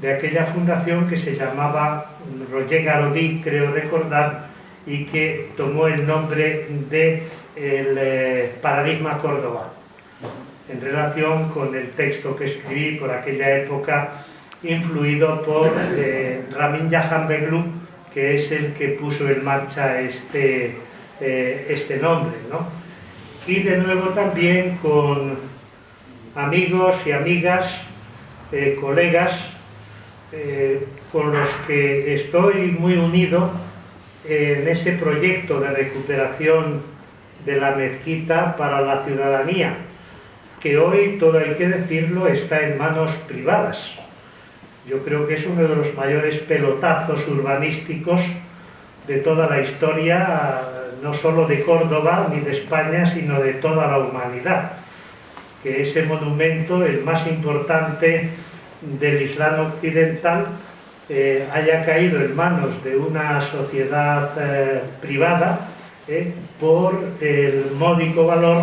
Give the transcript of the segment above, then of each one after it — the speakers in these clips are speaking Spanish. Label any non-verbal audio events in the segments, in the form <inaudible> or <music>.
de aquella fundación que se llamaba Roger Garodí, creo recordar, y que tomó el nombre de el eh, Paradigma Córdoba, en relación con el texto que escribí por aquella época, influido por eh, Ramin Jahan Beglu, que es el que puso en marcha este, eh, este nombre. ¿no? Y de nuevo también con amigos y amigas, eh, colegas, eh, con los que estoy muy unido en ese proyecto de recuperación de la mezquita para la ciudadanía, que hoy, todo hay que decirlo, está en manos privadas. Yo creo que es uno de los mayores pelotazos urbanísticos de toda la historia, no solo de Córdoba ni de España, sino de toda la humanidad. Que ese monumento, el más importante del Islam occidental, eh, haya caído en manos de una sociedad eh, privada eh, por el módico valor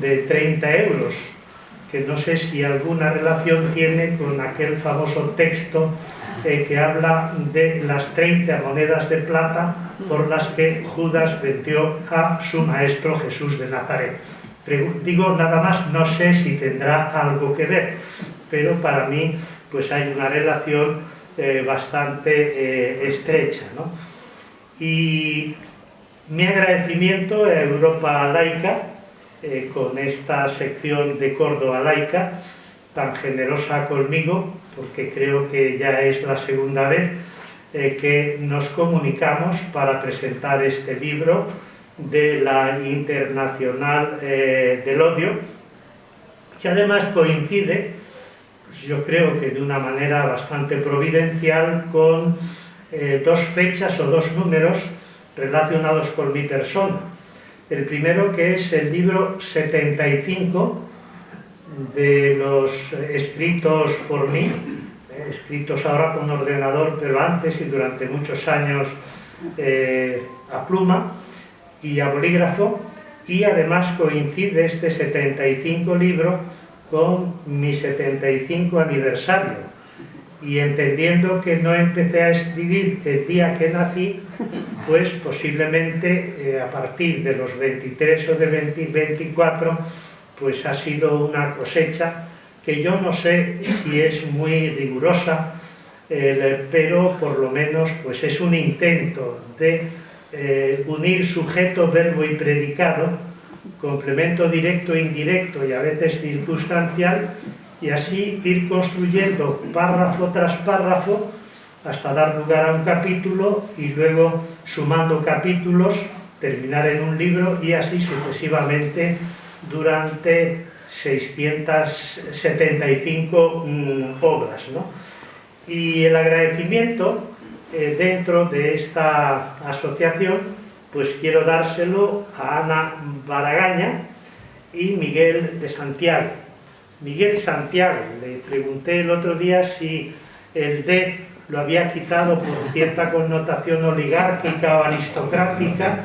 de 30 euros que no sé si alguna relación tiene con aquel famoso texto que habla de las 30 monedas de plata por las que Judas vendió a su maestro Jesús de Nazaret. Digo nada más, no sé si tendrá algo que ver, pero para mí pues hay una relación eh, bastante eh, estrecha. ¿no? Y mi agradecimiento a Europa Laica, eh, con esta sección de Córdoba laica, tan generosa conmigo, porque creo que ya es la segunda vez que nos comunicamos para presentar este libro de la Internacional del Odio, que además coincide, pues yo creo que de una manera bastante providencial, con dos fechas o dos números relacionados con mi persona. El primero que es el libro 75 de los escritos por mí, eh, escritos ahora con ordenador, pero antes y durante muchos años eh, a pluma y a bolígrafo, y además coincide este 75 libro con mi 75 aniversario, y entendiendo que no empecé a escribir el día que nací, pues posiblemente eh, a partir de los 23 o de 24, pues ha sido una cosecha que yo no sé si es muy rigurosa, pero por lo menos pues es un intento de eh, unir sujeto, verbo y predicado, complemento directo e indirecto y a veces circunstancial, y así ir construyendo párrafo tras párrafo hasta dar lugar a un capítulo y luego sumando capítulos, terminar en un libro y así sucesivamente durante 675 mm, obras. Y el agradecimiento eh, dentro de esta asociación, pues quiero dárselo a Ana Baragaña y Miguel de Santiago, Miguel Santiago. Le pregunté el otro día si el D lo había quitado por cierta connotación oligárquica o aristocrática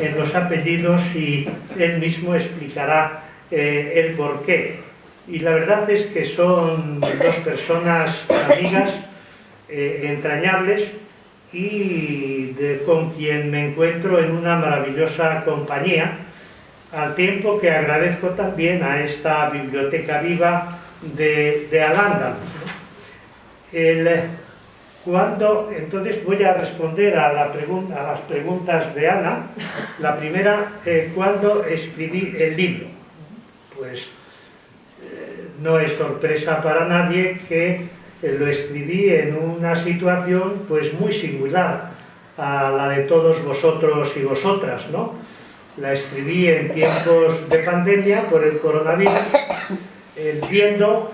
en los apellidos y él mismo explicará eh, el porqué. Y la verdad es que son dos personas amigas, eh, entrañables y con quien me encuentro en una maravillosa compañía al tiempo que agradezco también a esta biblioteca viva de, de al cuando, entonces voy a responder a, la pregunta, a las preguntas de Ana. La primera, eh, ¿cuándo escribí el libro? Pues eh, no es sorpresa para nadie que lo escribí en una situación pues muy singular a la de todos vosotros y vosotras, ¿no? la escribí en tiempos de pandemia por el coronavirus, viendo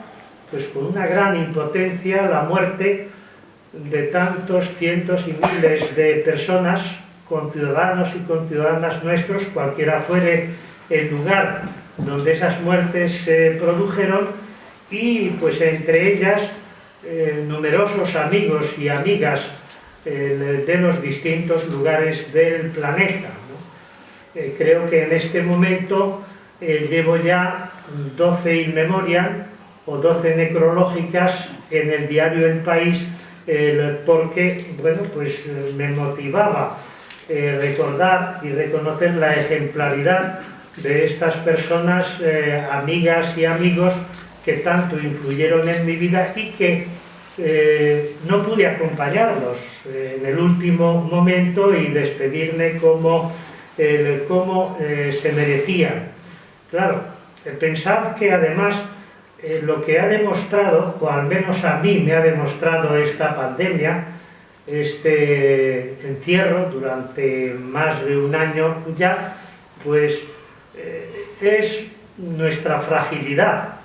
pues con una gran impotencia la muerte de tantos cientos y miles de personas, con ciudadanos y con ciudadanas nuestros, cualquiera fuere el lugar donde esas muertes se produjeron, y pues entre ellas eh, numerosos amigos y amigas eh, de los distintos lugares del planeta. Eh, creo que en este momento llevo ya 12 in memoria o 12 necrológicas en el diario El País porque, bueno, pues me motivaba recordar y reconocer la ejemplaridad de estas personas, amigas y amigos que tanto influyeron en mi vida y que eh, no pude acompañarlos en el último momento y despedirme como, como se merecían. Claro, pensad que además lo que ha demostrado, o al menos a mí me ha demostrado esta pandemia, este encierro durante más de un año ya, pues es nuestra fragilidad,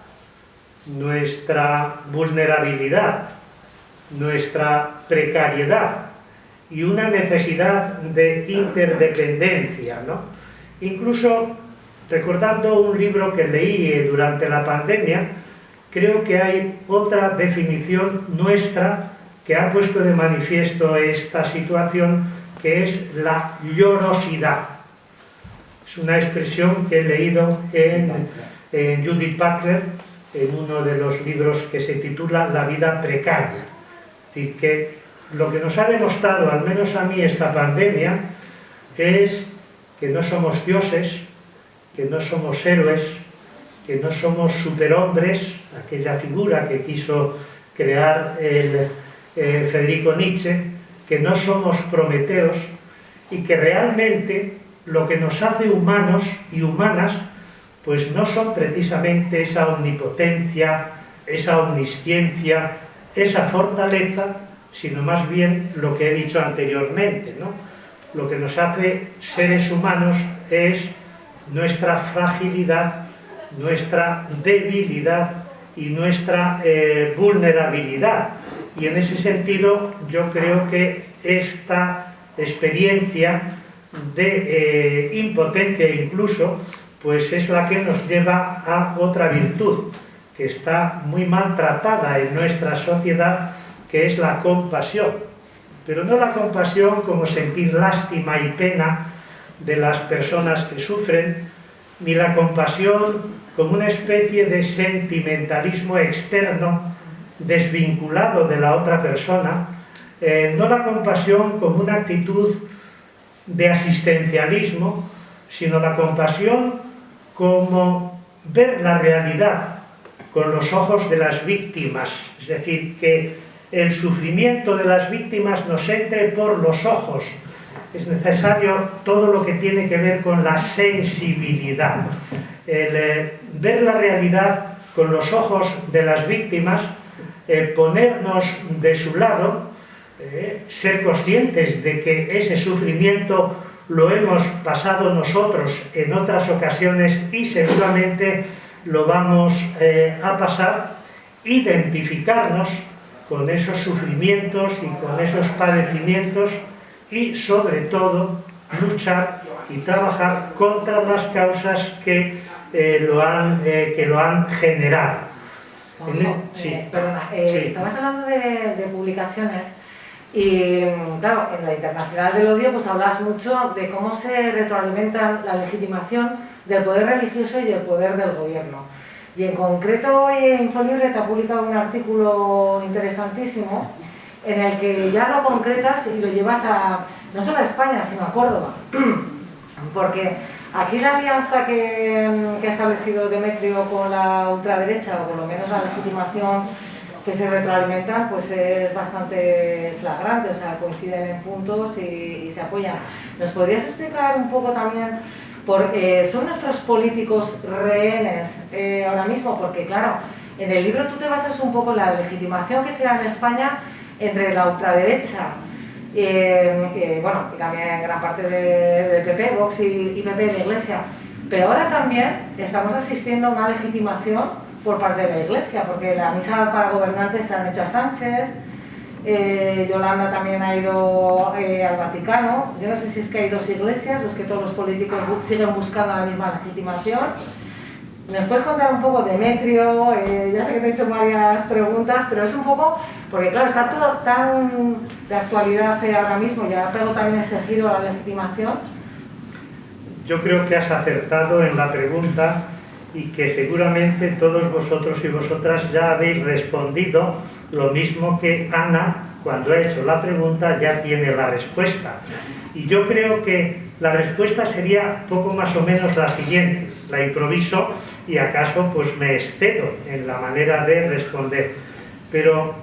nuestra vulnerabilidad, nuestra precariedad y una necesidad de interdependencia. ¿no? Incluso recordando un libro que leí durante la pandemia, creo que hay otra definición nuestra que ha puesto de manifiesto esta situación, que es la llorosidad. Es una expresión que he leído en, Judith Butler, en uno de los libros que se titula La vida precaria. Y que lo que nos ha demostrado, al menos a mí, esta pandemia, es que no somos dioses, que no somos héroes, que no somos superhombres, aquella figura que quiso crear el, eh, Federico Nietzsche, que no somos prometeos y que realmente lo que nos hace humanos y humanas pues no son precisamente esa omnipotencia, esa omnisciencia, esa fortaleza, sino más bien lo que he dicho anteriormente, ¿no? Lo que nos hace seres humanos es nuestra fragilidad, nuestra debilidad y nuestra eh, vulnerabilidad. Y en ese sentido yo creo que esta experiencia de eh, impotencia incluso, pues es la que nos lleva a otra virtud, que está muy maltratada en nuestra sociedad, que es la compasión. Pero no la compasión como sentir lástima y pena de las personas que sufren, ni la compasión como una especie de sentimentalismo externo desvinculado de la otra persona, eh, no la compasión como una actitud de asistencialismo, sino la compasión como ver la realidad con los ojos de las víctimas, es decir, que el sufrimiento de las víctimas nos entre por los ojos, es necesario todo lo que tiene que ver con la sensibilidad. El eh, ver la realidad con los ojos de las víctimas, el ponernos de su lado, eh, ser conscientes de que ese sufrimiento lo hemos pasado nosotros en otras ocasiones y seguramente lo vamos eh, a pasar, identificarnos con esos sufrimientos y con esos padecimientos y sobre todo luchar y trabajar contra las causas que, eh, lo, han, eh, que lo han generado. sí. perdona, estabas hablando de, publicaciones y claro, en la Internacional del Odio pues hablas mucho de cómo se retroalimenta la legitimación del poder religioso y del poder del gobierno. Y en concreto hoy Infolibre te ha publicado un artículo interesantísimo en el que ya lo concretas y lo llevas a, no solo a España, sino a Córdoba. <clears throat> Porque aquí la alianza que, ha establecido Demetrio con la ultraderecha, o por lo menos la legitimación que se retroalimentan, pues es bastante flagrante, o sea, coinciden en puntos y, se apoyan. ¿Nos podrías explicar un poco también por eh, son nuestros políticos rehenes eh, ahora mismo? Porque claro, en el libro tú te basas un poco en la legitimación que se da en España entre la ultraderecha, eh, bueno, y también gran parte de, PP, Vox y, PP de la Iglesia, pero ahora también estamos asistiendo a una legitimación por parte de la Iglesia, porque la misa para gobernantes se han hecho a Sánchez, eh, Yolanda también ha ido eh, al Vaticano, yo no sé si es que hay dos iglesias o es que todos los políticos siguen buscando la misma legitimación, ¿Nos puedes contar un poco, Demetrio? Eh, ya sé que te he hecho varias preguntas, pero es un poco, porque claro, está todo tan de actualidad ahora mismo, ya pego también ese giro a la legitimación. Yo creo que has acertado en la pregunta y que seguramente todos vosotros y vosotras ya habéis respondido lo mismo que Ana cuando ha hecho la pregunta ya tiene la respuesta. Y yo creo que la respuesta sería poco más o menos la siguiente, la improviso y acaso pues me excedo en la manera de responder. Pero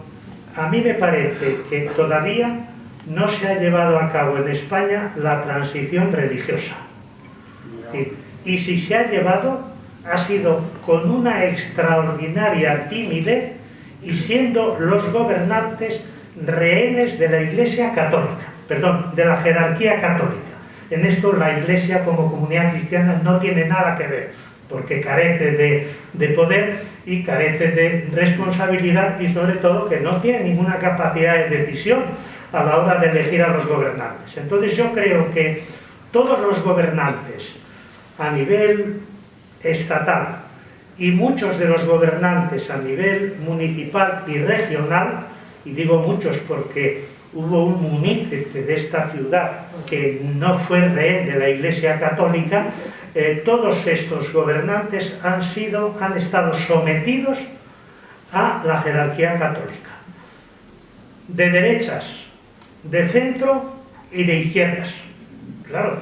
a mí me parece que todavía no se ha llevado a cabo en España la transición religiosa. Y, si se ha llevado, ha sido con una extraordinaria timidez y siendo los gobernantes rehenes de la Iglesia Católica, perdón, de la jerarquía católica. En esto la Iglesia como comunidad cristiana no tiene nada que ver, porque carece de, de poder y carece de responsabilidad y sobre todo que no tiene ninguna capacidad de decisión a la hora de elegir a los gobernantes. Entonces yo creo que todos los gobernantes a nivel estatal y muchos de los gobernantes a nivel municipal y regional y digo muchos porque hubo un munícipe de esta ciudad que no fue rehén de la Iglesia Católica, eh, todos estos gobernantes han, sido, han estado sometidos a la jerarquía católica. De derechas, de centro y de izquierdas. Claro,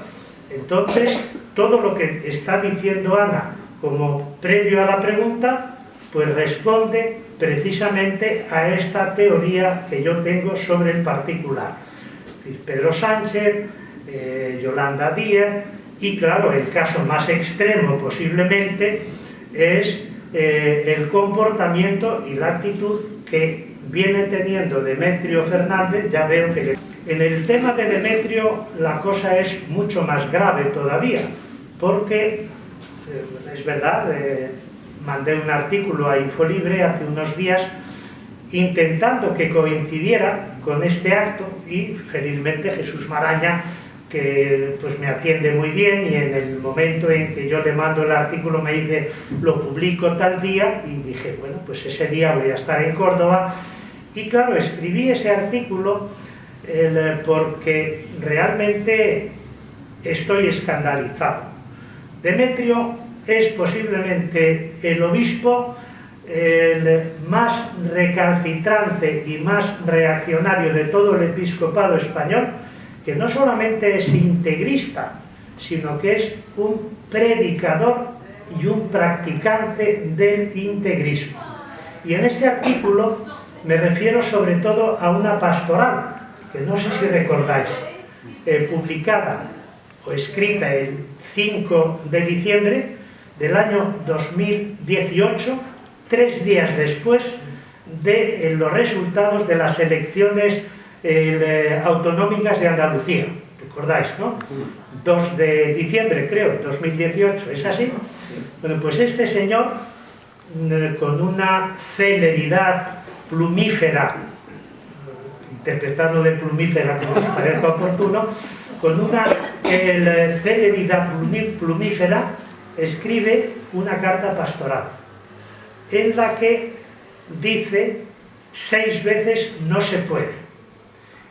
entonces todo lo que está diciendo Ana como previo a la pregunta, pues responde precisamente a esta teoría que yo tengo sobre el particular. Pedro Sánchez, eh, Yolanda Díaz, y claro, el caso más extremo posiblemente es eh, el comportamiento y la actitud que viene teniendo Demetrio Fernández, ya veo que en el tema de Demetrio la cosa es mucho más grave todavía, porque eh, es verdad, mandé un artículo a Infolibre hace unos días intentando que coincidiera con este acto y felizmente Jesús Maraña que pues me atiende muy bien y en el momento en que yo le mando el artículo me dice lo publico tal día y dije bueno pues ese día voy a estar en Córdoba y claro escribí ese artículo porque realmente estoy escandalizado Demetrio es posiblemente el obispo el más recalcitrante y más reaccionario de todo el episcopado español, que no solamente es integrista, sino que es un predicador y un practicante del integrismo. Y en este artículo me refiero sobre todo a una pastoral, que no sé si recordáis, eh, publicada o escrita el 5 de diciembre del año 2018, tres días después de eh, los resultados de las elecciones eh, autonómicas de Andalucía. ¿Recordáis, no? 2 de diciembre, creo, 2018, ¿es así? Bueno, pues este señor, mm, con una celeridad plumífera, de plumífera como os parezca oportuno, con una celeridad plumífera, escribe una carta pastoral en la que dice seis veces no se puede.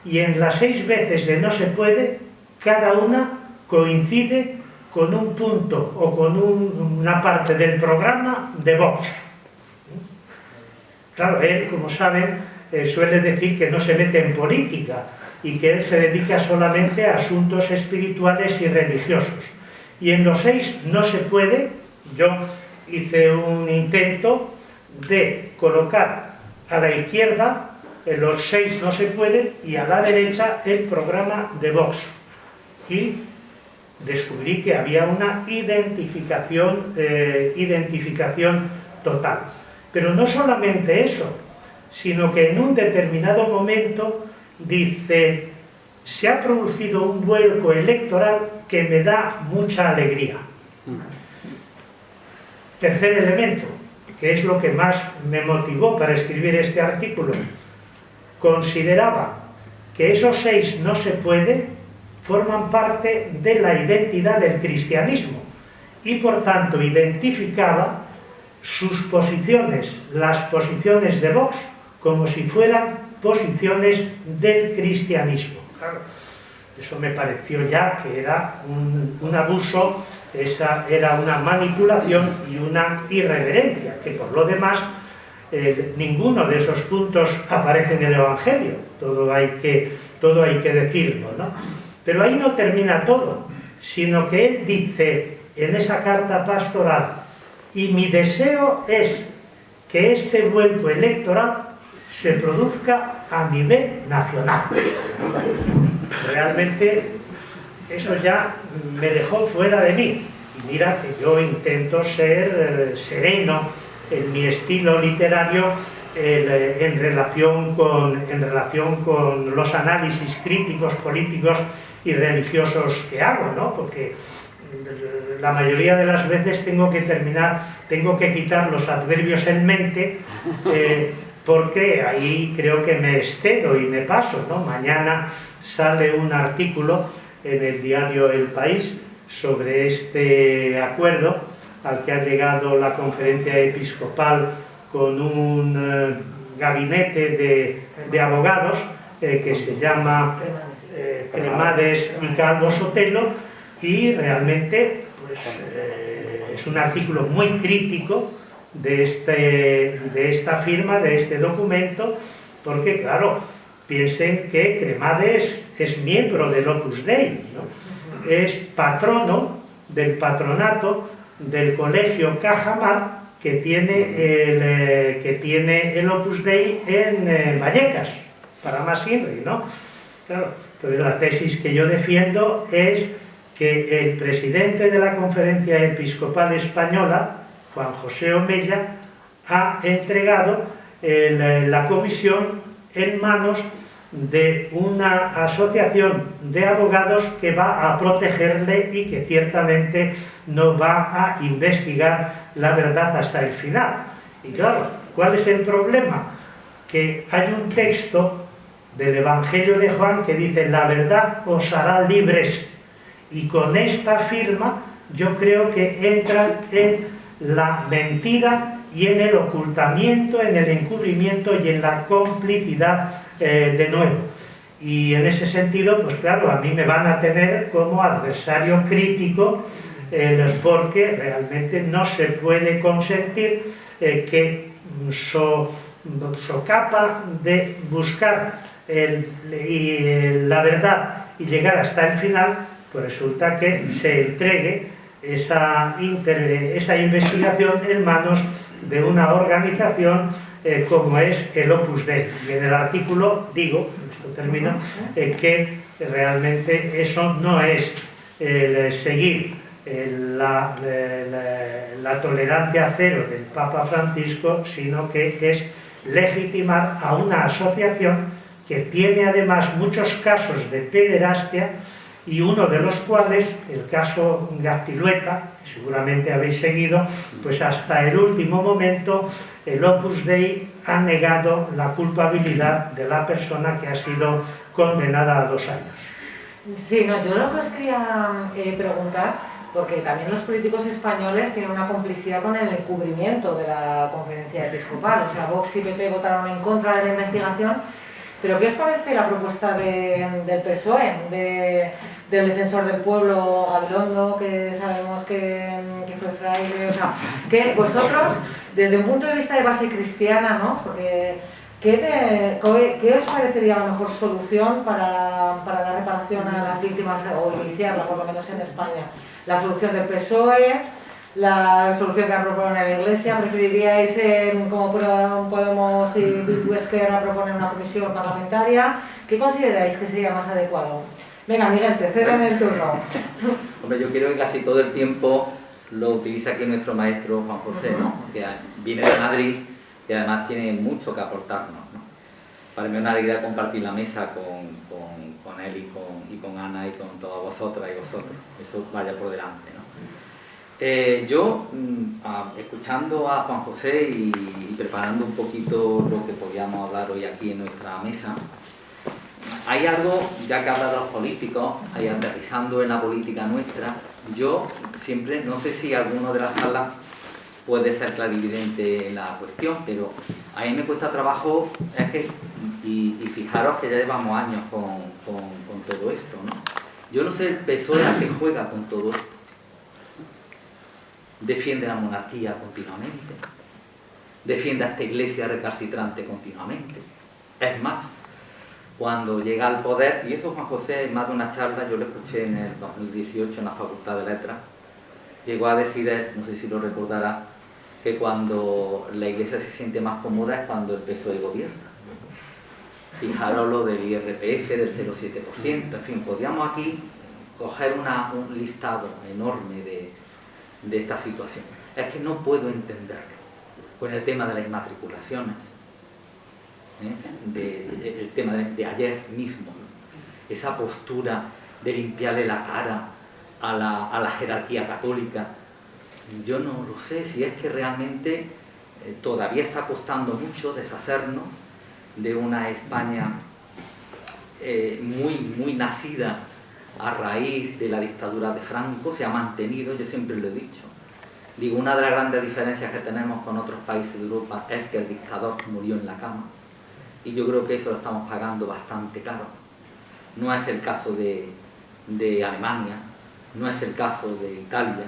Y en las seis veces de no se puede, cada una coincide con un punto o con una parte del programa de Vox. Claro, él, como saben, eh, suele decir que no se mete en política y que él se dedica solamente a asuntos espirituales y religiosos y en los seis no se puede, yo hice un intento de colocar a la izquierda, en los seis no se puede, y a la derecha el programa de Vox. Y descubrí que había una identificación, eh, identificación total. Pero no solamente eso, sino que en un determinado momento dice, se ha producido un vuelco electoral que me da mucha alegría. Tercer elemento, que es lo que más me motivó para escribir este artículo, consideraba que esos seis no se puede forman parte de la identidad del cristianismo y por tanto identificaba sus posiciones, las posiciones de Vox, como si fueran posiciones del cristianismo. Eso me pareció ya que era un, abuso esa era una manipulación y una irreverencia, que por lo demás eh, ninguno de esos puntos aparece en el Evangelio, todo hay que, todo hay que decirlo, ¿no? Pero ahí no termina todo, sino que él dice en esa carta pastoral, y mi deseo es que este vuelco electoral se produzca a nivel nacional. Realmente eso ya me dejó fuera de mí. Y mira que yo intento ser eh, sereno en mi estilo literario eh, en, relación con, en relación con los análisis críticos, políticos y religiosos que hago, ¿no? Porque eh, la mayoría de las veces tengo que terminar, tengo que quitar los adverbios en mente, porque ahí creo que me excedo y me paso, ¿no? Mañana sale un artículo en el diario El País sobre este acuerdo al que ha llegado la conferencia episcopal con un eh, gabinete de, abogados eh, que se llama eh, Cremades y Calvo Sotelo y realmente pues, es un artículo muy crítico de, este, de esta firma, de este documento, porque claro, piensen que Cremades es miembro del Opus Dei, es patrono del patronato del colegio Cajamar que tiene el, eh, que tiene el Opus Dei en eh, Vallecas, para más Inri, ¿no? Claro, entonces la tesis que yo defiendo es que el presidente de la Conferencia Episcopal Española, Juan José Omella, ha entregado eh, la comisión en manos de una asociación de abogados que va a protegerle y que ciertamente no va a investigar la verdad hasta el final. Y claro, ¿cuál es el problema? Que hay un texto del Evangelio de Juan que dice la verdad os hará libres y con esta firma yo creo que entra en la mentira y en el ocultamiento, en el encubrimiento y en la complicidad eh, de nuevo. Y en ese sentido, pues claro, a mí me van a tener como adversario crítico porque realmente no se puede consentir eh, que so, capa de buscar la verdad y llegar hasta el final, pues resulta que se entregue esa, esa investigación en manos de una organización eh, como es el Opus Dei. Y en el artículo digo, esto termino, eh, que realmente eso no es seguir la, la, tolerancia cero del Papa Francisco, sino que es legitimar a una asociación que tiene además muchos casos de pederastia y uno de los cuales, el caso Gastilueta, que seguramente habéis seguido, pues hasta el último momento el Opus Dei ha negado la culpabilidad de la persona que ha sido condenada a dos años. Sí, no, yo lo que os quería eh, preguntar, porque también los políticos españoles tienen una complicidad con el encubrimiento de la conferencia episcopal, o sea, Vox y PP votaron en contra de la investigación, pero ¿qué os parece la propuesta del PSOE, del defensor del pueblo Gabilondo, que sabemos que, fue fraile? O sea, que vosotros, desde un punto de vista de base cristiana, ¿no? Porque, ¿qué, os parecería la mejor solución para, para dar reparación a las víctimas, o iniciarla por lo menos en España? ¿La solución del PSOE? La solución que ha propuesto la Iglesia? ¿Preferiríais, eh, como Podemos y Bildu a proponer una comisión parlamentaria? ¿Qué consideráis que sería más adecuado? Venga, Miguel, te en el turno. <laughs> Hombre, yo creo que casi todo el tiempo lo utiliza aquí nuestro maestro Juan José, ¿no? que viene de Madrid y además tiene mucho que aportarnos. ¿no? Para mí es una alegría compartir la mesa con, con, con él y con, y con Ana y con todas vosotras y vosotros. Eso vaya por delante. ¿no? Eh, yo, mm, escuchando a Juan José y, preparando un poquito lo que podíamos hablar hoy aquí en nuestra mesa, hay algo, ya que habla de los políticos, ahí aterrizando en la política nuestra, yo siempre, no sé si alguno de la sala puede ser clarividente en la cuestión, pero a mí me cuesta trabajo, es que, y, fijaros que ya llevamos años con, con, todo esto, ¿no? Yo no sé el peso que juega con todo esto defiende la monarquía continuamente, defiende a esta iglesia recalcitrante continuamente. Es más, cuando llega al poder, y eso Juan José en más de una charla, yo lo escuché en el 2018 en la Facultad de Letras, llegó a decir, no sé si lo recordará, que cuando la iglesia se siente más cómoda es cuando el peso de gobierno. Fijaros lo del IRPF, del 0,7%, en fin, podríamos aquí coger un listado enorme de, esta situación. Es que no puedo entenderlo con el tema de las inmatriculaciones, ¿eh? el tema de, ayer mismo, esa postura de limpiarle la cara a la, jerarquía católica. Yo no lo sé si es que realmente eh, todavía está costando mucho deshacernos de una España eh, muy, muy nacida a raíz de la dictadura de Franco, se ha mantenido, yo siempre lo he dicho. Digo, una de las grandes diferencias que tenemos con otros países de Europa es que el dictador murió en la cama y yo creo que eso lo estamos pagando bastante caro. No es el caso de, de Alemania, no es el caso de Italia,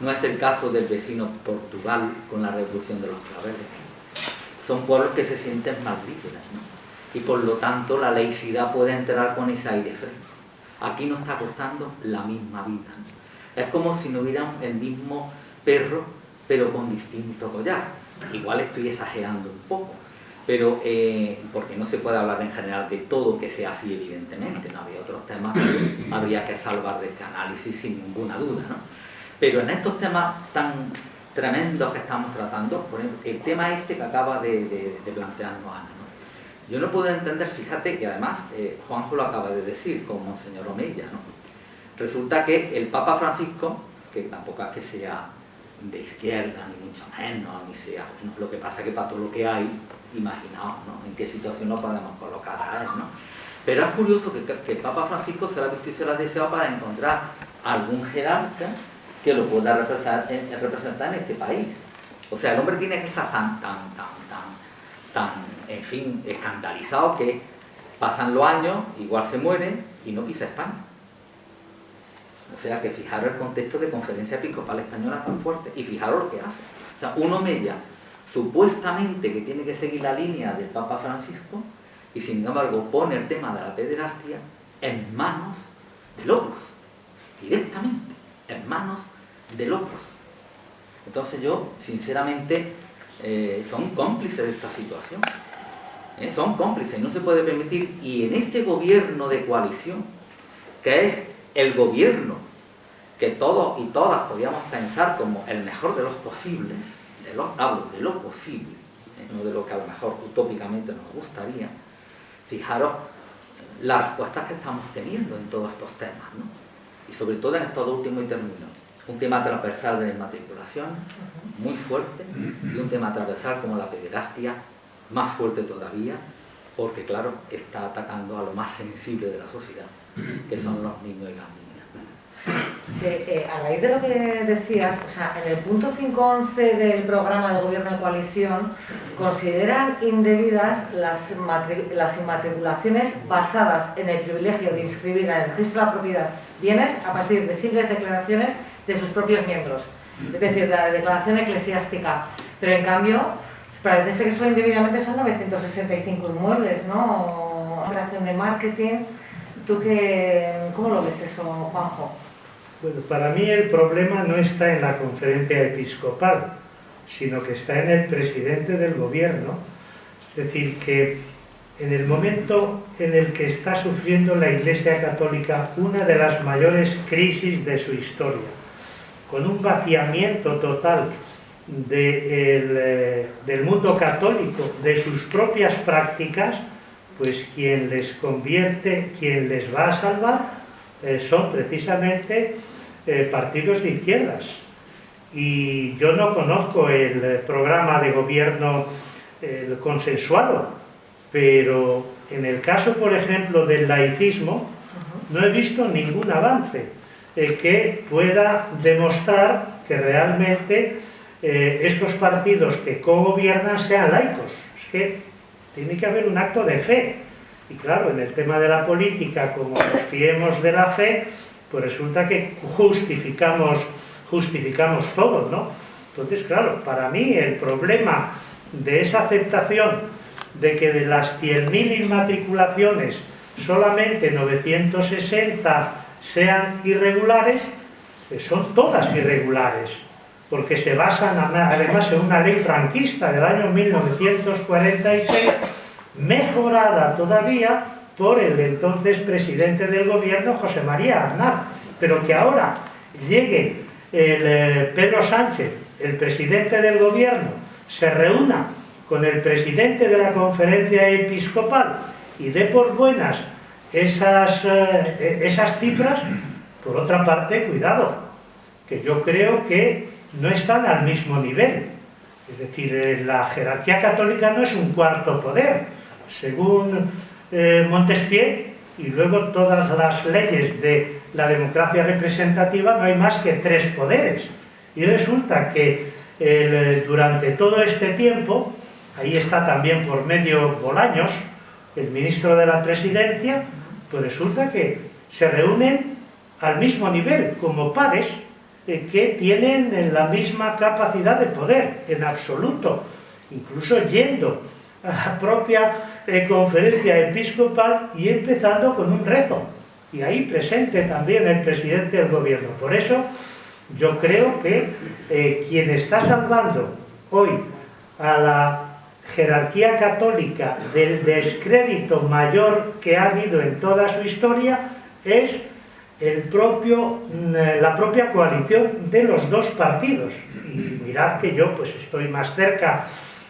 no es el caso del vecino Portugal con la revolución de los claveles son pueblos que se sienten más libres, y por lo tanto la laicidad puede entrar con ese aire fresco. Aquí nos está costando la misma vida. Es como si no hubiera el mismo perro, pero con distinto collar. Igual estoy exagerando un poco, pero eh, porque no se puede hablar en general de todo que sea así, evidentemente. No había otros temas que habría que salvar de este análisis sin ninguna duda. Pero en estos temas tan tremendos que estamos tratando, por ejemplo, el tema este que acaba de, plantearnos Ana. Yo no puedo entender, fíjate que además eh, Juanjo lo acaba de decir con Monseñor Omeya, ¿no? resulta que el Papa Francisco, que tampoco es que sea de izquierda, ni mucho menos, ni sea, lo que pasa es que para todo lo que hay, imaginaos ¿no? en qué situación nos podemos colocar a él, ¿no? Pero es curioso que, que el Papa Francisco se la visto y se la deseado para encontrar algún jerarca que lo pueda eh, representar, en este país. O sea, el hombre tiene que estar tan, tan, tan, tan, tan, en fin, escandalizado que pasan los años, igual se muere y no pisa España. O sea, que fijaros el contexto de conferencia episcopal española tan fuerte y fijaros lo que hace. O sea, uno media supuestamente que tiene que seguir la línea del Papa Francisco y sin embargo pone el tema de la pederastia en manos de locos, directamente, en manos de locos. Entonces yo, sinceramente, eh, son cómplices de esta situación. ¿eh? Son cómplices, no se puede permitir. Y en este gobierno de coalición, que es el gobierno que todos y todas podíamos pensar como el mejor de los posibles, de lo, hablo de lo posible, ¿eh? no de lo que a lo mejor utópicamente nos gustaría, fijaros las respuestas que estamos teniendo en todos estos temas, ¿no? y sobre todo en estos últimos y un tema transversal de la inmatriculación, muy fuerte, y un tema transversal como la pederastia, más fuerte todavía, porque claro, está atacando a lo más sensible de la sociedad, que son los niños y las niñas. Sí, eh, a raíz de lo que decías, o sea, en el punto 5.11 del programa del Gobierno de Coalición, consideran indebidas las, las inmatriculaciones basadas en el privilegio de inscribir en el registro de la propiedad bienes a partir de simples declaraciones de sus propios miembros, es decir, de la declaración eclesiástica. Pero en cambio, parece que son indebidamente son 965 inmuebles, ¿no? Operación de marketing. ¿Tú qué, cómo lo ves eso, Juanjo? Bueno, para mí el problema no está en la conferencia episcopal, sino que está en el presidente del gobierno. Es decir, que en el momento en el que está sufriendo la Iglesia Católica una de las mayores crisis de su historia, con un vaciamiento total eh, del mundo católico, de sus propias prácticas, pues quien les convierte, quien les va a salvar, eh, son precisamente eh, partidos de izquierdas. Y yo no conozco el programa de gobierno consensuado, pero en el caso, por ejemplo, del laicismo, no he visto ningún avance eh, que pueda demostrar que realmente eh, estos partidos que co-gobiernan sean laicos. Es que tiene que haber un acto de fe. Y claro, en el tema de la política, como nos fiemos de la fe, pues resulta que justificamos, justificamos todos, ¿no? Entonces, claro, para mí el problema de esa aceptación de que de las 100.000 inmatriculaciones solamente 960 sean irregulares, son todas irregulares, porque se basan además en una ley franquista del año 1946, mejorada todavía por el entonces presidente del gobierno, José María Aznar, pero que ahora llegue el, eh, Pedro Sánchez, el presidente del gobierno, se reúna con el presidente de la conferencia episcopal y dé por buenas esas, eh, esas cifras, por otra parte, cuidado, que yo creo que no están al mismo nivel. Es decir, eh, la jerarquía católica no es un cuarto poder. Según eh, Montesquieu, y luego todas las leyes de la democracia representativa, no hay más que tres poderes. Y resulta que durante todo este tiempo, ahí está también por medio Bolaños, el ministro de la presidencia, pues resulta que se reúnen al mismo nivel, como pares, eh, que tienen la misma capacidad de poder, en absoluto, incluso yendo a la propia eh, conferencia episcopal y empezando con un rezo. Y ahí presente también el presidente del gobierno. Por eso yo creo que eh, quien está salvando hoy a la jerarquía católica del descrédito mayor que ha habido en toda su historia es el propio, mm, la propia coalición de los dos partidos. Y mirad que yo pues estoy más cerca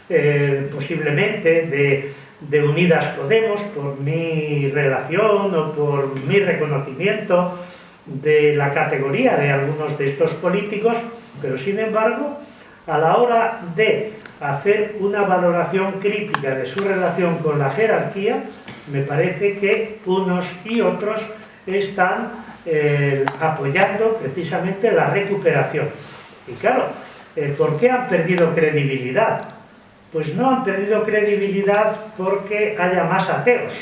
eh, posiblemente de, Unidas Podemos por mi relación o por mi reconocimiento de la categoría de algunos de estos políticos, pero sin embargo, a la hora de hacer una valoración crítica de su relación con la jerarquía, me parece que unos y otros están eh, apoyando precisamente la recuperación. Y claro, eh, ¿por qué han perdido credibilidad? Pues no han perdido credibilidad porque haya más ateos.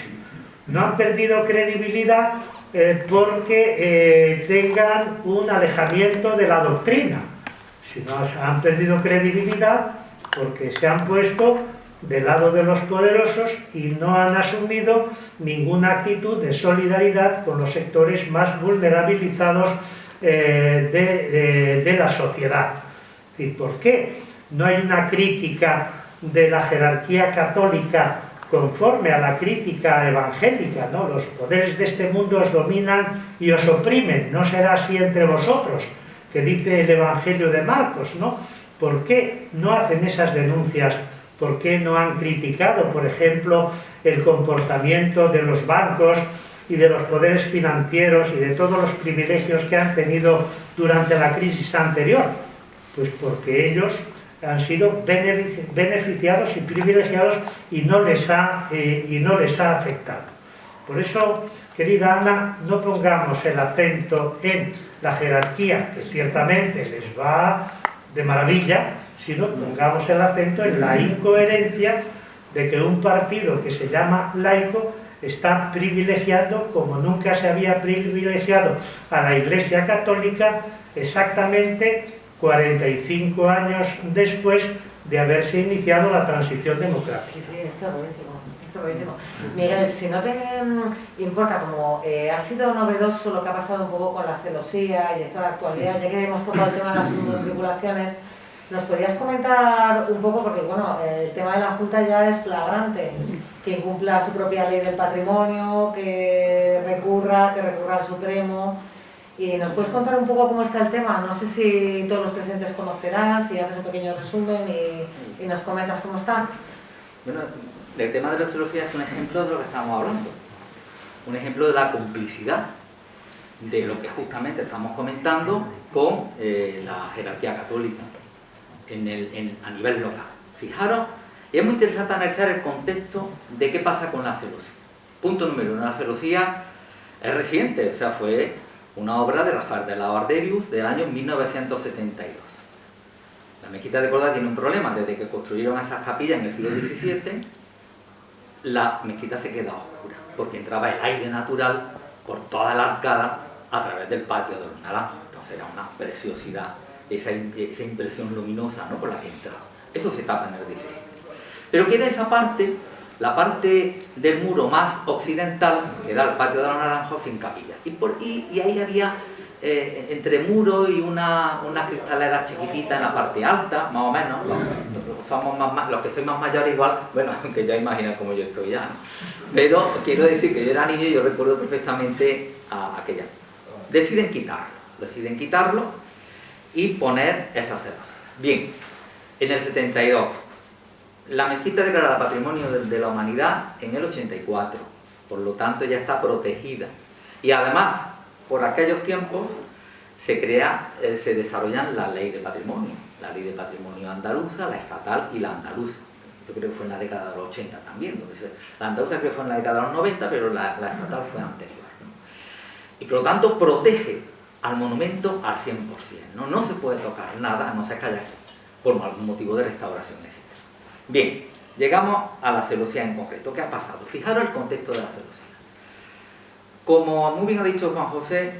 No han perdido credibilidad eh, porque tengan un alejamiento de la doctrina. Sino han perdido credibilidad porque se han puesto del lado de los poderosos y no han asumido ninguna actitud de solidaridad con los sectores más vulnerabilizados eh, de, la sociedad. ¿Y por qué? No hay una crítica de la jerarquía católica conforme a la crítica evangélica, ¿no? Los poderes de este mundo os dominan y os oprimen, no será así entre vosotros, que dice el Evangelio de Marcos, ¿no? ¿Por qué no hacen esas denuncias? ¿Por qué no han criticado, por ejemplo, el comportamiento de los bancos y de los poderes financieros y de todos los privilegios que han tenido durante la crisis anterior? Pues porque ellos han sido beneficiados y privilegiados y no les ha, eh, y no les ha afectado. Por eso, querida Ana, no pongamos el acento en la jerarquía, que ciertamente les va de maravilla, sino pongamos el acento en la incoherencia de que un partido que se llama laico está privilegiando, como nunca se había privilegiado a la Iglesia Católica, exactamente 45 años después de haberse iniciado la transición democrática. Sí, sí, Miguel, si no te importa, como eh, ha sido novedoso lo que ha pasado un poco con la celosía y esta actualidad, ya que hemos tocado el tema de las tribulaciones, ¿nos podrías comentar un poco, porque bueno, el tema de la Junta ya es flagrante, que incumpla su propia ley del patrimonio, que recurra, que recurra al Supremo, y nos puedes contar un poco cómo está el tema, no sé si todos los presentes conocerás, si haces un pequeño resumen y, y nos comentas cómo está. Bueno, el tema de la celosía es un ejemplo de lo que estamos hablando. Un ejemplo de la complicidad de lo que justamente estamos comentando con eh, la jerarquía católica a nivel local. Fijaros, y es muy interesante analizar el contexto de qué pasa con la celosía. Punto número uno, la celosía es reciente, o sea, fue una obra de Rafael de la Arderius del año 1972. La mezquita de Córdoba tiene un problema, desde que construyeron esas capillas en el siglo XVII, la mezquita se queda oscura, porque entraba el aire natural por toda la arcada a través del patio de naranjos. Entonces era una preciosidad esa, esa impresión luminosa ¿no? por la que entras. Eso se tapa en el 17. Pero queda esa parte, la parte del muro más occidental, que da el patio de los naranjos sin capilla. Y, por, y, ahí había eh, entre muro y una, una, cristalera chiquitita en la parte alta, más o menos, los, somos más, los que soy más mayores igual, bueno, <laughs> que ya imaginan cómo yo estoy ya, ¿no? Pero quiero decir que yo era niño y yo recuerdo perfectamente a aquella. Deciden quitarlo, deciden quitarlo y poner esas ceras. Bien, en el 72, la mezquita declarada Patrimonio de, la Humanidad en el 84, por lo tanto ya está protegida. Y además, por aquellos tiempos, se crea, eh, se desarrollan la ley de patrimonio, la ley de patrimonio andaluza, la estatal y la andaluza. Yo creo que fue en la década de los 80 también, la andaluza creo que fue en la década de los 90, pero la, estatal fue anterior. Y por lo tanto protege al monumento al 100%, ¿no? se puede tocar nada, no se calla por algún motivo de restauración, etc. Bien, llegamos a la celosía en concreto. ¿Qué ha pasado? Fijaros el contexto de la celosía. Como muy bien ha dicho Juan José,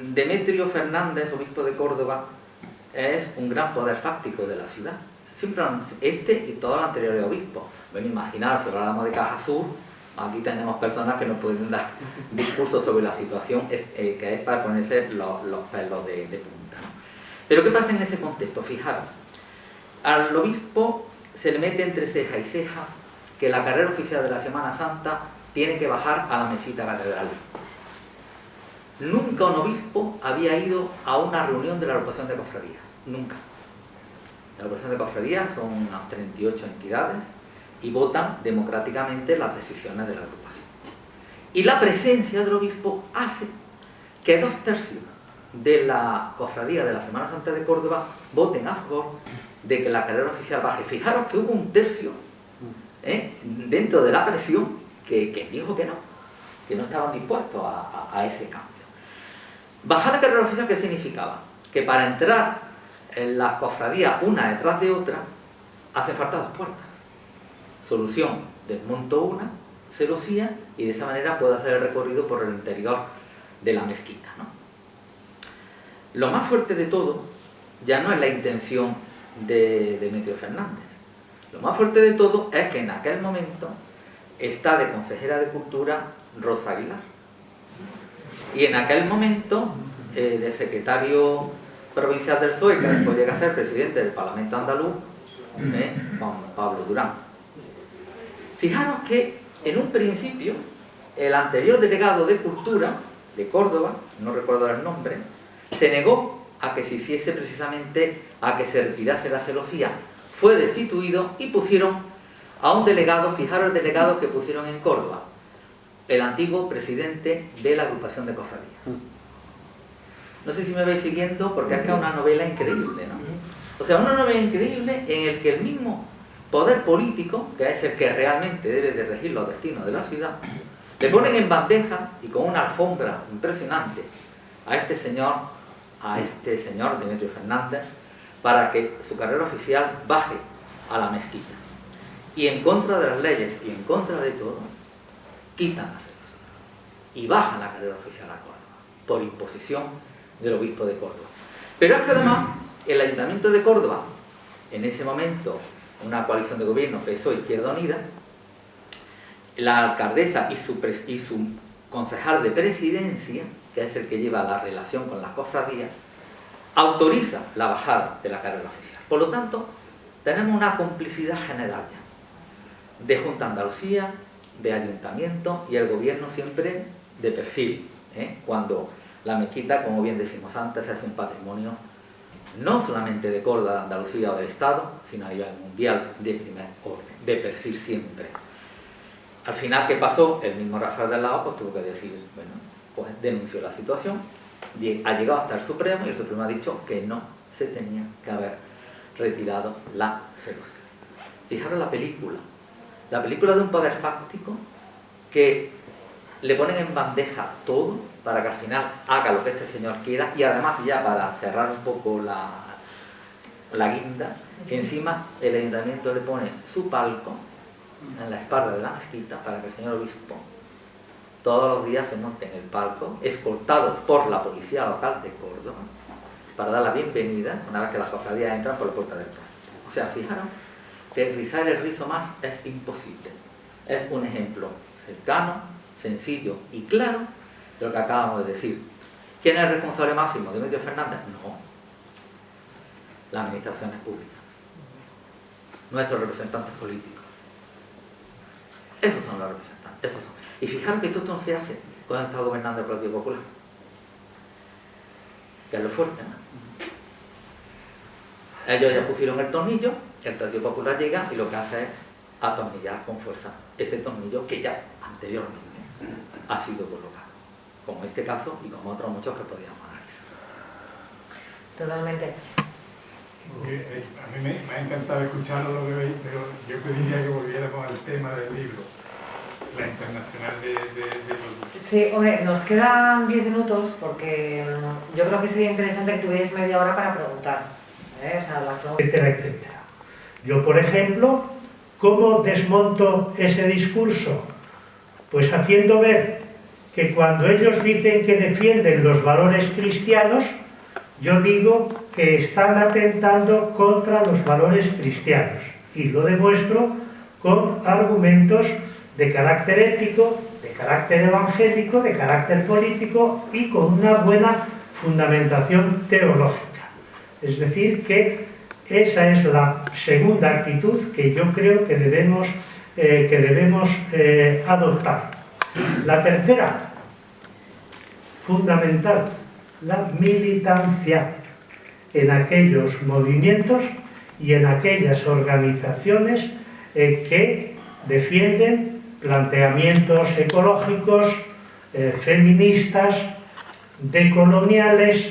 Demetrio Fernández, obispo de Córdoba, es un gran poder fáctico de la ciudad. Siempre este y todos los anteriores obispos. Ven, imaginar, si hablamos de Caja Sur, aquí tenemos personas que nos pueden dar <laughs> discursos sobre la situación eh, que es para ponerse los, pelos de, punta. Pero ¿qué pasa en ese contexto? Fijaros, al obispo se le mete entre ceja y ceja que la carrera oficial de la Semana Santa tiene que bajar a la mesita catedral. Nunca un obispo había ido a una reunión de la agrupación de cofradías, nunca. La agrupación de cofradías son unas 38 entidades y votan democráticamente las decisiones de la agrupación. Y la presencia del obispo hace que dos tercios de la cofradía de la Semana Santa de Córdoba voten a favor de que la carrera oficial baje. Fijaros que hubo un tercio ¿eh? dentro de la presión que, dijo que no, que no estaban dispuestos a, ese cambio. Bajar la carrera oficial, ¿qué significaba? Que para entrar en la cofradía una detrás de otra, hace falta dos puertas. Solución, desmonto una, se celosía, y de esa manera puedo hacer el recorrido por el interior de la mezquita. Lo más fuerte de todo ya no es la intención de Demetrio Fernández. Lo más fuerte de todo es que en aquel momento está de consejera de Cultura Rosa Aguilar. Y en aquel momento, eh, de secretario provincial del PSOE, que después llega a ser presidente del Parlamento andaluz, eh, Juan Pablo Durán. Fijaros que en un principio, el anterior delegado de Cultura de Córdoba, no recuerdo el nombre, se negó a que se hiciese precisamente a que se retirase la celosía. Fue destituido y pusieron a un delegado, fijaros el delegado que pusieron en Córdoba, el antiguo presidente de la agrupación de cofradías. No sé si me vais siguiendo porque que es una novela increíble, ¿no? O sea, una novela increíble en el que el mismo poder político, que es el que realmente debe de regir los destinos de la ciudad, le ponen en bandeja y con una alfombra impresionante a este señor a este señor, Demetrio Fernández, para que su carrera oficial baje a la mezquita. Y en contra de las leyes y en contra de todo, quitan la celosía y bajan la carrera oficial a Córdoba, por imposición del obispo de Córdoba. Pero es que además el Ayuntamiento de Córdoba, en ese momento una coalición de gobierno PSOE Izquierda Unida, la alcaldesa y su, y su concejal de presidencia que es el que lleva la relación con las cofradías, autoriza la bajada de la carrera oficial. Por lo tanto, tenemos una complicidad general ya, de Junta Andalucía, de Ayuntamiento y el gobierno siempre de perfil, ¿eh? cuando la mezquita, como bien decimos antes, es un patrimonio no solamente de Córdoba, de Andalucía o del Estado, sino a nivel mundial de primer orden, de perfil siempre. Al final, ¿qué pasó? El mismo Rafael del Lago pues, tuvo que decir, bueno, pues denunció la situación, ha llegado hasta el Supremo y el Supremo ha dicho que no se tenía que haber retirado la celosía. Fijaros la película, la película de un poder fáctico que le ponen en bandeja todo para que al final haga lo que este señor quiera y además ya para cerrar un poco la, la guinda, que encima el ayuntamiento le pone su palco en la espalda de la mezquita para que el señor obispo todos los días se monte en el palco, escoltado por la policía local de Córdoba, para dar la bienvenida una vez que las cofradías entran por la puerta del pueblo. O sea, fijaros que rizar el rizo más es imposible. Es un ejemplo cercano, sencillo y claro de lo que acabamos de decir. ¿Quién es el responsable máximo? ¿Demetrio Fernández? No. La administración es pública. Nuestros representantes políticos. Esos son los representantes. Esos son. Y fijaros que esto no se hace cuando está gobernando el Partido Popular. Que es lo fuerte, ¿no? Ellos ya pusieron el tornillo, el Partido Popular llega y lo que hace es atornillar con fuerza ese tornillo que ya anteriormente ha sido colocado, como este caso y como otros muchos que podríamos analizar. Totalmente. Eh, a mí me, ha encantado escuchar lo que veis, pero yo pediría que volviéramos al tema del libro, la internacional de, los... Sí, hombre, nos quedan 10 minutos porque mm, yo creo que sería interesante que tuvierais media hora para preguntar. ¿eh? O sea, etcétera, etcétera. Yo, por ejemplo, ¿cómo desmonto ese discurso? Pues haciendo ver que cuando ellos dicen que defienden los valores cristianos, yo digo que están atentando contra los valores cristianos. Y lo demuestro con argumentos de carácter ético, de carácter evangélico, de carácter político y con una buena fundamentación teológica. Es decir, que esa es la segunda actitud que yo creo que debemos, eh, que debemos eh, adoptar. La tercera, fundamental, la militancia en aquellos movimientos y en aquellas organizaciones eh, que defienden planteamientos ecológicos, feministas, decoloniales,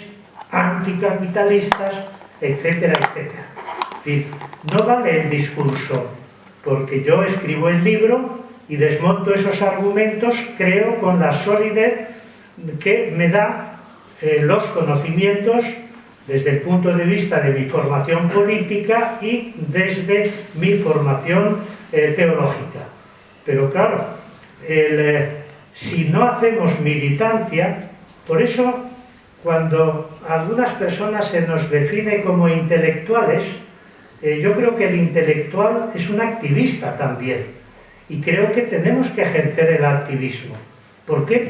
anticapitalistas, etcétera, etcétera. No vale el discurso, porque yo escribo el libro y desmonto esos argumentos, creo, con la solidez que me da eh, los conocimientos desde el punto de vista de mi formación política y desde mi formación eh, teológica. Pero claro, eh, si no hacemos militancia, por eso cuando algunas personas se nos define como intelectuales, eh, yo creo que el intelectual es un activista también. Y creo que tenemos que ejercer el activismo. ¿Por qué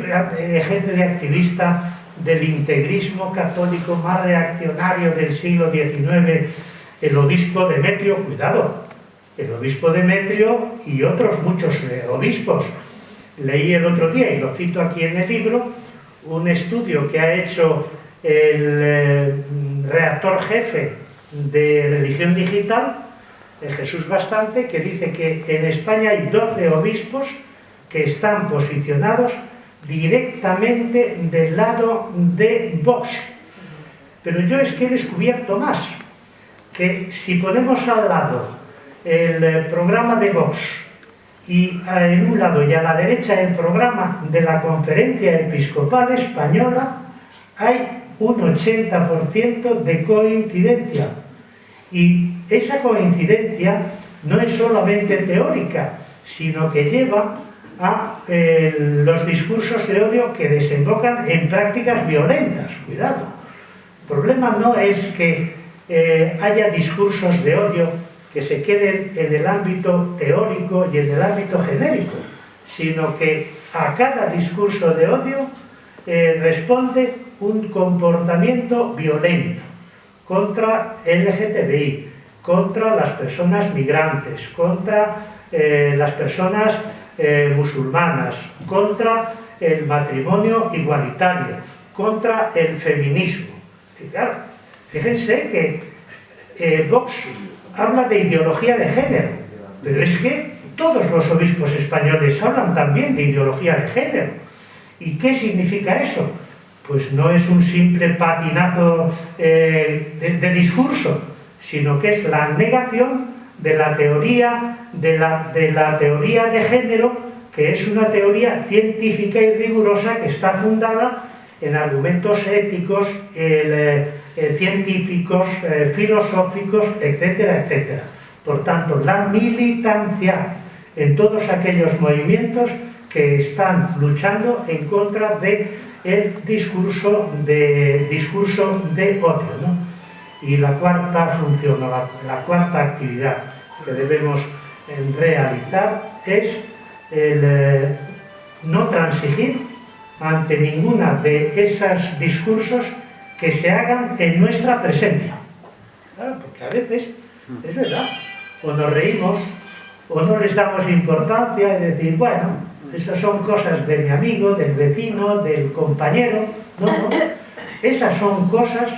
ejerce de activista del integrismo católico más reaccionario del siglo XIX el obispo Demetrio? Cuidado, el obispo Demetrio y otros muchos eh, obispos. Leí el otro día, y lo cito aquí en el libro, un estudio que ha hecho el eh, reactor jefe de religión digital, Jesús Bastante, que dice que en España hay 12 obispos que están posicionados directamente del lado de Vox. Pero yo es que he descubierto más, que si ponemos al lado el eh, programa de Vox y eh, en un lado y a la derecha el programa de la Conferencia Episcopal Española hay un 80% de coincidencia. Y esa coincidencia no es solamente teórica, sino que lleva a eh, los discursos de odio que desembocan en prácticas violentas. Cuidado. El problema no es que eh, haya discursos de odio que se queden en el ámbito teórico y en el ámbito genérico, sino que a cada discurso de odio eh, responde un comportamiento violento contra LGTBI, contra las personas migrantes, contra eh, las personas eh, musulmanas, contra el matrimonio igualitario, contra el feminismo. fíjense que Vox habla de ideología de género, pero es que todos los obispos españoles hablan también de ideología de género. ¿Y qué significa eso? Pues no es un simple patinazo eh, de, discurso, sino que es la negación de la teoría de la, de la teoría de género, que es una teoría científica y rigurosa que está fundada en argumentos éticos, eh, eh, científicos, filosóficos, etcétera, etcétera. Por tanto, la militancia en todos aquellos movimientos que están luchando en contra de discurso de, discurso de odio. ¿no? Y la cuarta función, la, la cuarta actividad que debemos realizar es el eh, no transigir ante ninguna de esos discursos que se hagan en nuestra presencia. Claro, porque a veces, es verdad, o nos reímos, o no les damos importancia y decir, bueno, esas son cosas de mi amigo, del vecino, del compañero. No, no. Esas son cosas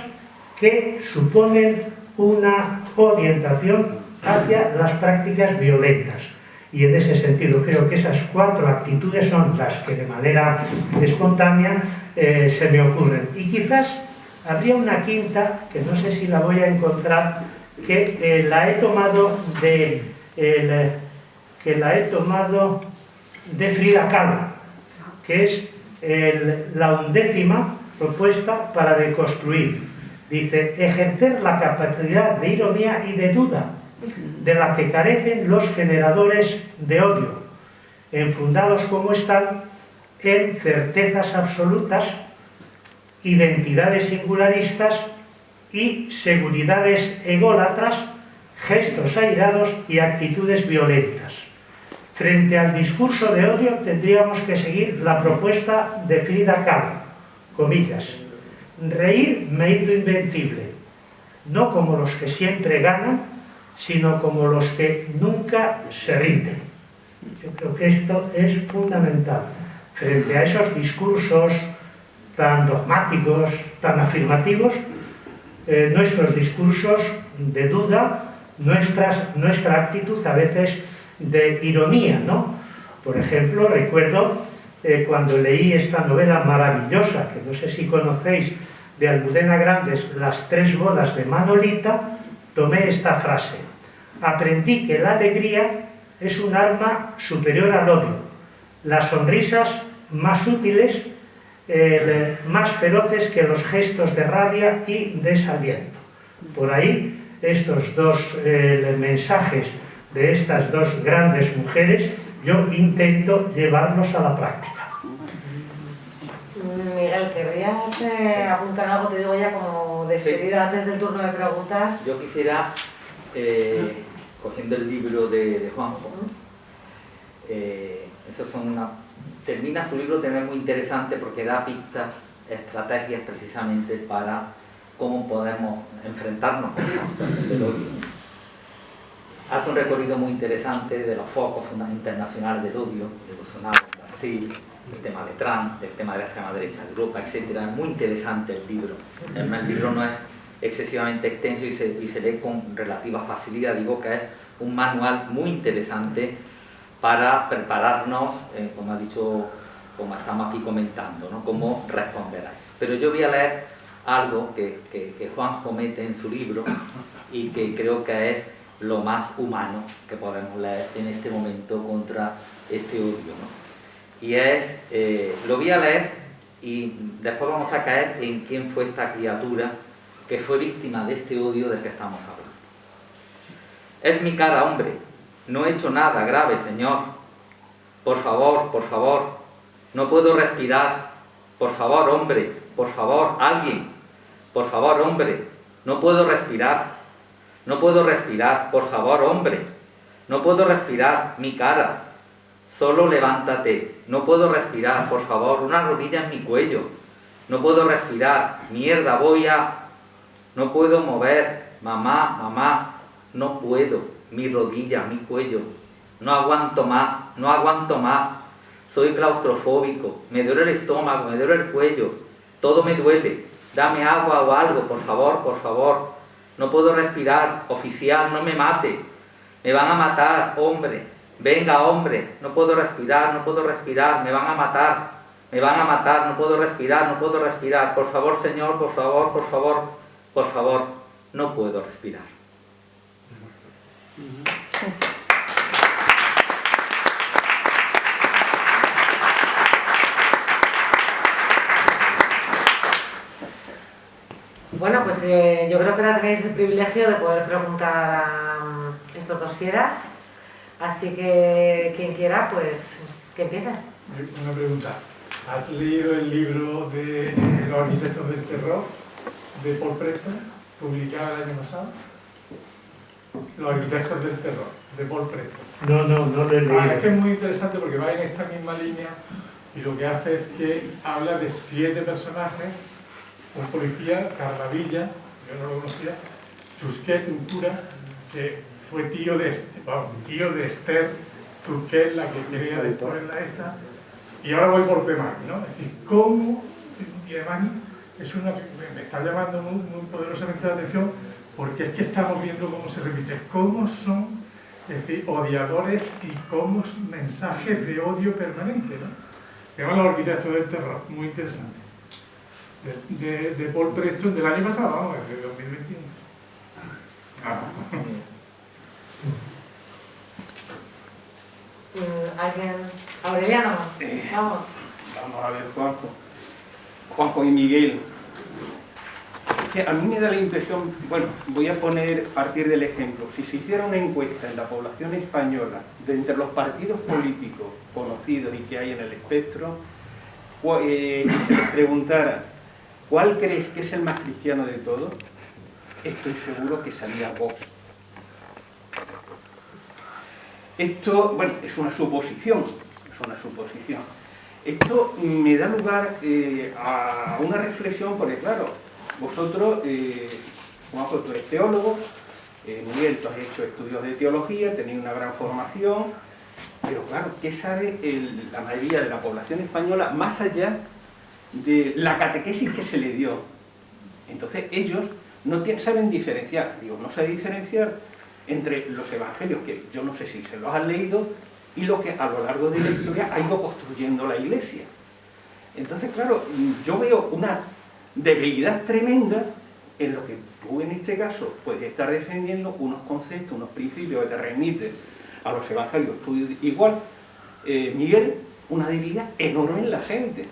que suponen una orientación hacia las prácticas violentas. Y en ese sentido creo que esas cuatro actitudes son las que de manera espontánea eh, se me ocurren. Y quizás habría una quinta, que no sé si la voy a encontrar, que eh, la he tomado de que la he tomado de Frida Kahlo, que es la undécima propuesta para deconstruir. Dice, ejercer la capacidad de ironía y de duda de la que carecen los generadores de odio, enfundados como están en certezas absolutas, identidades singularistas y seguridades ególatras, gestos airados y actitudes violentas. Frente al discurso de odio tendríamos que seguir la propuesta de Frida Kahlo, comillas, reír me hizo invencible, no como los que siempre ganan, sino como los que nunca se rinden. Yo creo que esto es fundamental. Frente a esos discursos tan dogmáticos, tan afirmativos, eh, nuestros discursos de duda, nuestra actitud a veces de ironía, ¿no? Por ejemplo, recuerdo eh, cuando leí esta novela maravillosa, que no sé si conocéis, de Almudena Grandes, Las tres bodas de Manolita, tomé esta frase. Aprendí que la alegría es un arma superior al odio. Las sonrisas más útiles, eh, más feroces que los gestos de rabia y desaliento. Por ahí, estos dos eh, mensajes de estas dos grandes mujeres, yo intento llevarlos a la práctica. Miguel, ¿querrías eh, apuntar algo, te digo ya como despedida antes del turno de preguntas? Yo quisiera, eh, cogiendo el libro de, Juanjo, eh, eso son una, termina su libro también muy interesante porque da pistas, estrategias precisamente para cómo podemos enfrentarnos a la situación del odio. Hace un recorrido muy interesante de los focos internacionales del odio, de Bolsonaro, Brasil, el tema de Trump, el tema de la extrema derecha de Europa, etc. Es muy interesante el libro. El libro no es excesivamente extenso y se, lee con relativa facilidad. Digo que es un manual muy interesante para prepararnos, eh, como ha dicho, como estamos aquí comentando, ¿no? cómo responder a eso. Pero yo voy a leer algo que, que, que Juanjo mete en su libro y que creo que es lo más humano que podemos leer en este momento contra este odio. Y es, eh, lo voy a leer y después vamos a caer en quién fue esta criatura que fue víctima de este odio del que estamos hablando. Es mi cara, hombre, no he hecho nada grave, señor. Por favor, por favor, no puedo respirar. Por favor, hombre, por favor, alguien. Por favor, hombre, no puedo respirar. No puedo respirar, por favor, hombre. No puedo respirar, mi cara. Solo levántate. No puedo respirar, por favor, una rodilla en mi cuello. No puedo respirar. Mierda, voy a... No puedo mover. Mamá, mamá, no puedo. Mi rodilla, mi cuello. No aguanto más, no aguanto más. Soy claustrofóbico. Me duele el estómago, me duele el cuello. Todo me duele. Dame agua o algo, por favor, por favor. No puedo respirar, oficial, no me mate. Me van a matar, hombre. Venga, hombre, no puedo respirar, no puedo respirar, me van a matar. Me van a matar, no puedo respirar, no puedo respirar. Por favor, señor, por favor, por favor, por favor, no puedo respirar. Bueno, pues eh, yo creo que ahora tenéis el privilegio de poder preguntar a mm, estos dos fieras. Así que quien quiera, pues que empiece. una pregunta. ¿Has leído el libro de Los arquitectos del terror de Paul Preston, publicado el año pasado? Los arquitectos del terror, de Paul Preston. No, no, no lo he leído. Ah, es que es muy interesante porque va en esta misma línea y lo que hace es que habla de siete personajes, un policía, Carlavilla, yo no lo conocía, Tusquet Ventura, que fue tío de, tío de Esther Tusquet, la que quería después la esta, y ahora voy por tema, ¿no? Es decir, cómo, y además es una, me está llamando muy, muy poderosamente la atención porque es que estamos viendo cómo se repite, cómo son es decir, odiadores y cómo mensajes de odio permanente, ¿no? Llama Los arquitectos del terror, muy interesante. De, de, Paul Preston del año pasado, vamos, de 2021. Ah. Mm, ¿Alguien? Aureliano, eh, vamos. Vamos a ver, Juanjo. Juanjo y Miguel. Que a mí me da la impresión, bueno, voy a poner, partir del ejemplo, si se hiciera una encuesta en la población española de entre los partidos políticos conocidos y que hay en el espectro, eh, y se les preguntara, ¿cuál crees que es el más cristiano de todos? Estoy seguro que salía Vox. Esto, bueno, es una suposición, es una suposición. Esto me da lugar eh, a una reflexión, porque claro, vosotros, eh, Juanjo, tú eres teólogo, eh, Miguel, tú has hecho estudios de teología, tenéis una gran formación, pero claro, ¿qué sabe la mayoría de la población española más allá de la catequesis que se le dio? Entonces ellos no saben diferenciar, digo, no saben diferenciar entre los evangelios, que yo no sé si se los han leído, y lo que a lo largo de la historia ha ido construyendo la iglesia. Entonces, claro, yo veo una debilidad tremenda en lo que tú en este caso puedes estar defendiendo unos conceptos, unos principios que te remiten a los evangelios. igual, eh, Miguel, una debilidad enorme en la gente.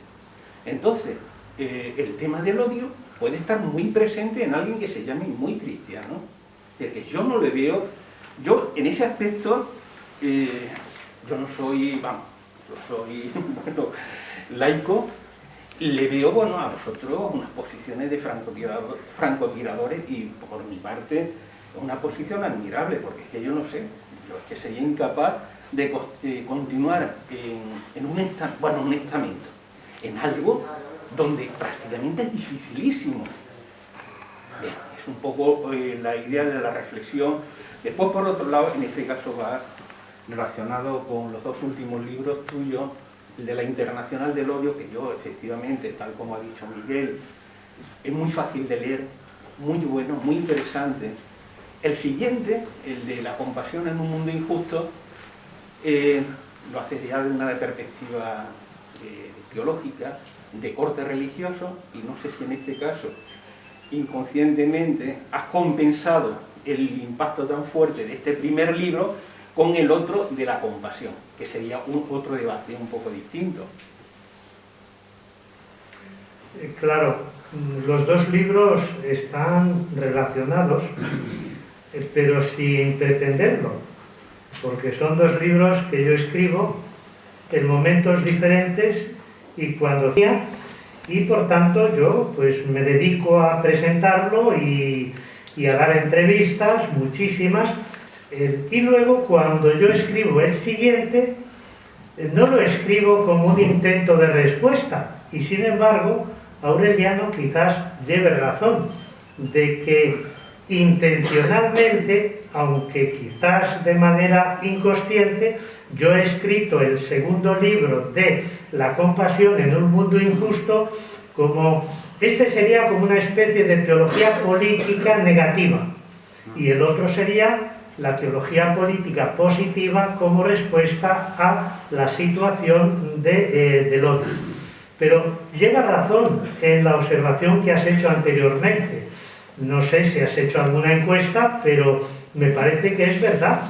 Entonces, eh, el tema del odio puede estar muy presente en alguien que se llame muy cristiano. Que yo no le veo, yo en ese aspecto, eh, yo no soy, vamos, yo soy, <laughs> bueno, laico, le veo, bueno, a vosotros unas posiciones de francotiradores y por mi parte una posición admirable, porque es que yo no sé, yo es que sería incapaz de, continuar en, un, bueno, un estamento, en algo donde prácticamente es dificilísimo. es un poco eh, la idea de la reflexión. Después, por otro lado, en este caso va relacionado con los dos últimos libros tuyos, el de la Internacional del Odio, que yo efectivamente, tal como ha dicho Miguel, es muy fácil de leer, muy bueno, muy interesante. El siguiente, el de la compasión en un mundo injusto, eh, lo hace ya de una perspectiva eh, teológica, de corte religioso, y no sé si en este caso, inconscientemente, has compensado el impacto tan fuerte de este primer libro con el otro de la compasión, que sería un, otro debate un poco distinto. Eh, claro, los dos libros están relacionados, eh, pero sin pretenderlo, porque son dos libros que yo escribo en momentos diferentes y cuando y por tanto yo pues me dedico a presentarlo y, y a dar entrevistas, muchísimas, eh, y luego cuando yo escribo el siguiente, eh, no lo escribo como un intento de respuesta. Y sin embargo, Aureliano quizás lleve razón de que intencionalmente, aunque quizás de manera inconsciente, yo he escrito el segundo libro de La compasión en un mundo injusto como, este sería como una especie de teología política negativa y el otro sería la teología política positiva como respuesta a la situación de, eh, del otro. Pero lleva razón en la observación que has hecho anteriormente. No sé si has hecho alguna encuesta, pero me parece que es verdad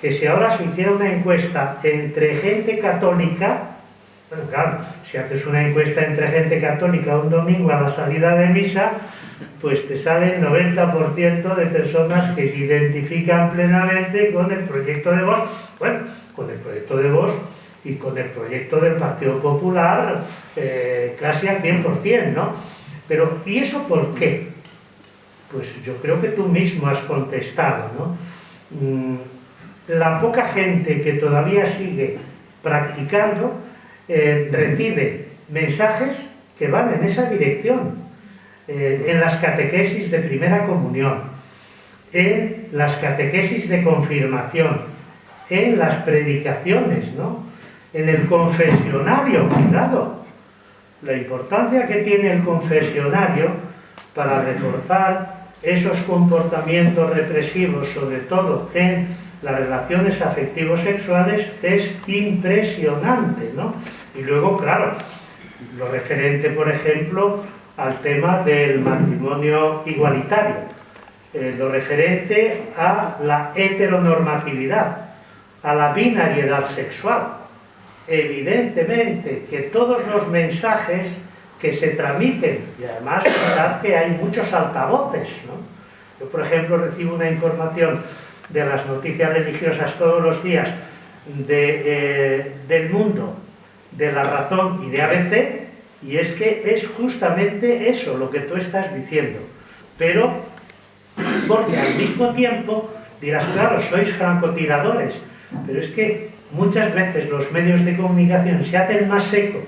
que si ahora se hiciera una encuesta entre gente católica, bueno, claro, si haces una encuesta entre gente católica un domingo a la salida de misa, pues te sale el 90% de personas que se identifican plenamente con el proyecto de voz, bueno, con el proyecto de voz y con el proyecto del Partido Popular eh, casi al 100%, ¿no? Pero, ¿y eso por qué? Pues yo creo que tú mismo has contestado, ¿no? Mm, la poca gente que todavía sigue practicando eh, recibe mensajes que van en esa dirección, eh, en las catequesis de primera comunión, en las catequesis de confirmación, en las predicaciones, ¿no? en el confesionario, cuidado, la importancia que tiene el confesionario para reforzar esos comportamientos represivos, sobre todo en las relaciones afectivos sexuales, es impresionante, ¿no? Y luego, claro, lo referente, por ejemplo, al tema del matrimonio igualitario, eh, lo referente a la heteronormatividad, a la binariedad sexual. Evidentemente que todos los mensajes que se tramiten, y además pensar que hay muchos altavoces, ¿no? Yo, por ejemplo, recibo una información de las noticias religiosas todos los días de, eh, del mundo, de la razón y de ABC, y es que es justamente eso lo que tú estás diciendo. Pero, porque al mismo tiempo dirás, claro, sois francotiradores, pero es que muchas veces los medios de comunicación se hacen más seco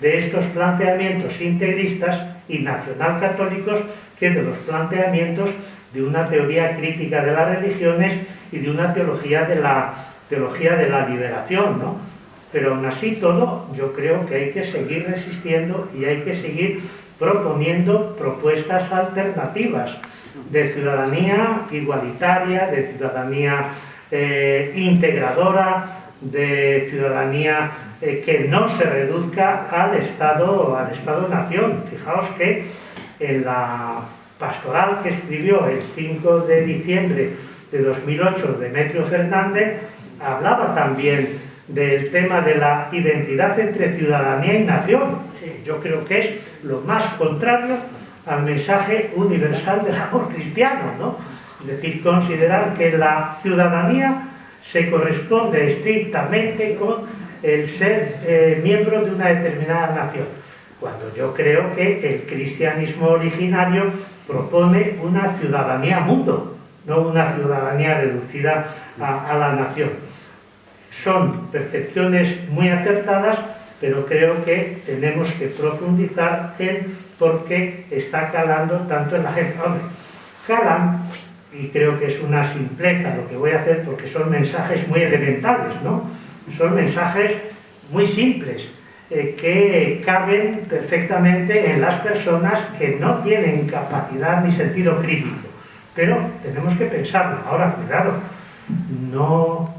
de estos planteamientos integristas y nacionalcatólicos que de los planteamientos de una teoría crítica de las religiones y de una teología de la, teología de la liberación, ¿no? Pero aún así todo, yo creo que hay que seguir resistiendo y hay que seguir proponiendo propuestas alternativas de ciudadanía igualitaria, de ciudadanía eh, integradora, de ciudadanía eh, que no se reduzca al Estado al Estado-nación. Fijaos que en la pastoral que escribió el 5 de diciembre de 2008 Demetrio Fernández hablaba también del tema de la identidad entre ciudadanía y nación. Yo creo que es lo más contrario al mensaje universal del amor cristiano, ¿no? Es decir, considerar que la ciudadanía se corresponde estrictamente con el ser eh, miembro de una determinada nación, cuando yo creo que el cristianismo originario propone una ciudadanía mundo, no una ciudadanía reducida a, la nación. Son percepciones muy acertadas, pero creo que tenemos que profundizar en por qué está calando tanto en la gente. Calan y creo que es una simpleza lo que voy a hacer porque son mensajes muy elementales, ¿no? Son mensajes muy simples eh, que caben perfectamente en las personas que no tienen capacidad ni sentido crítico. Pero tenemos que pensarlo. Ahora, cuidado, no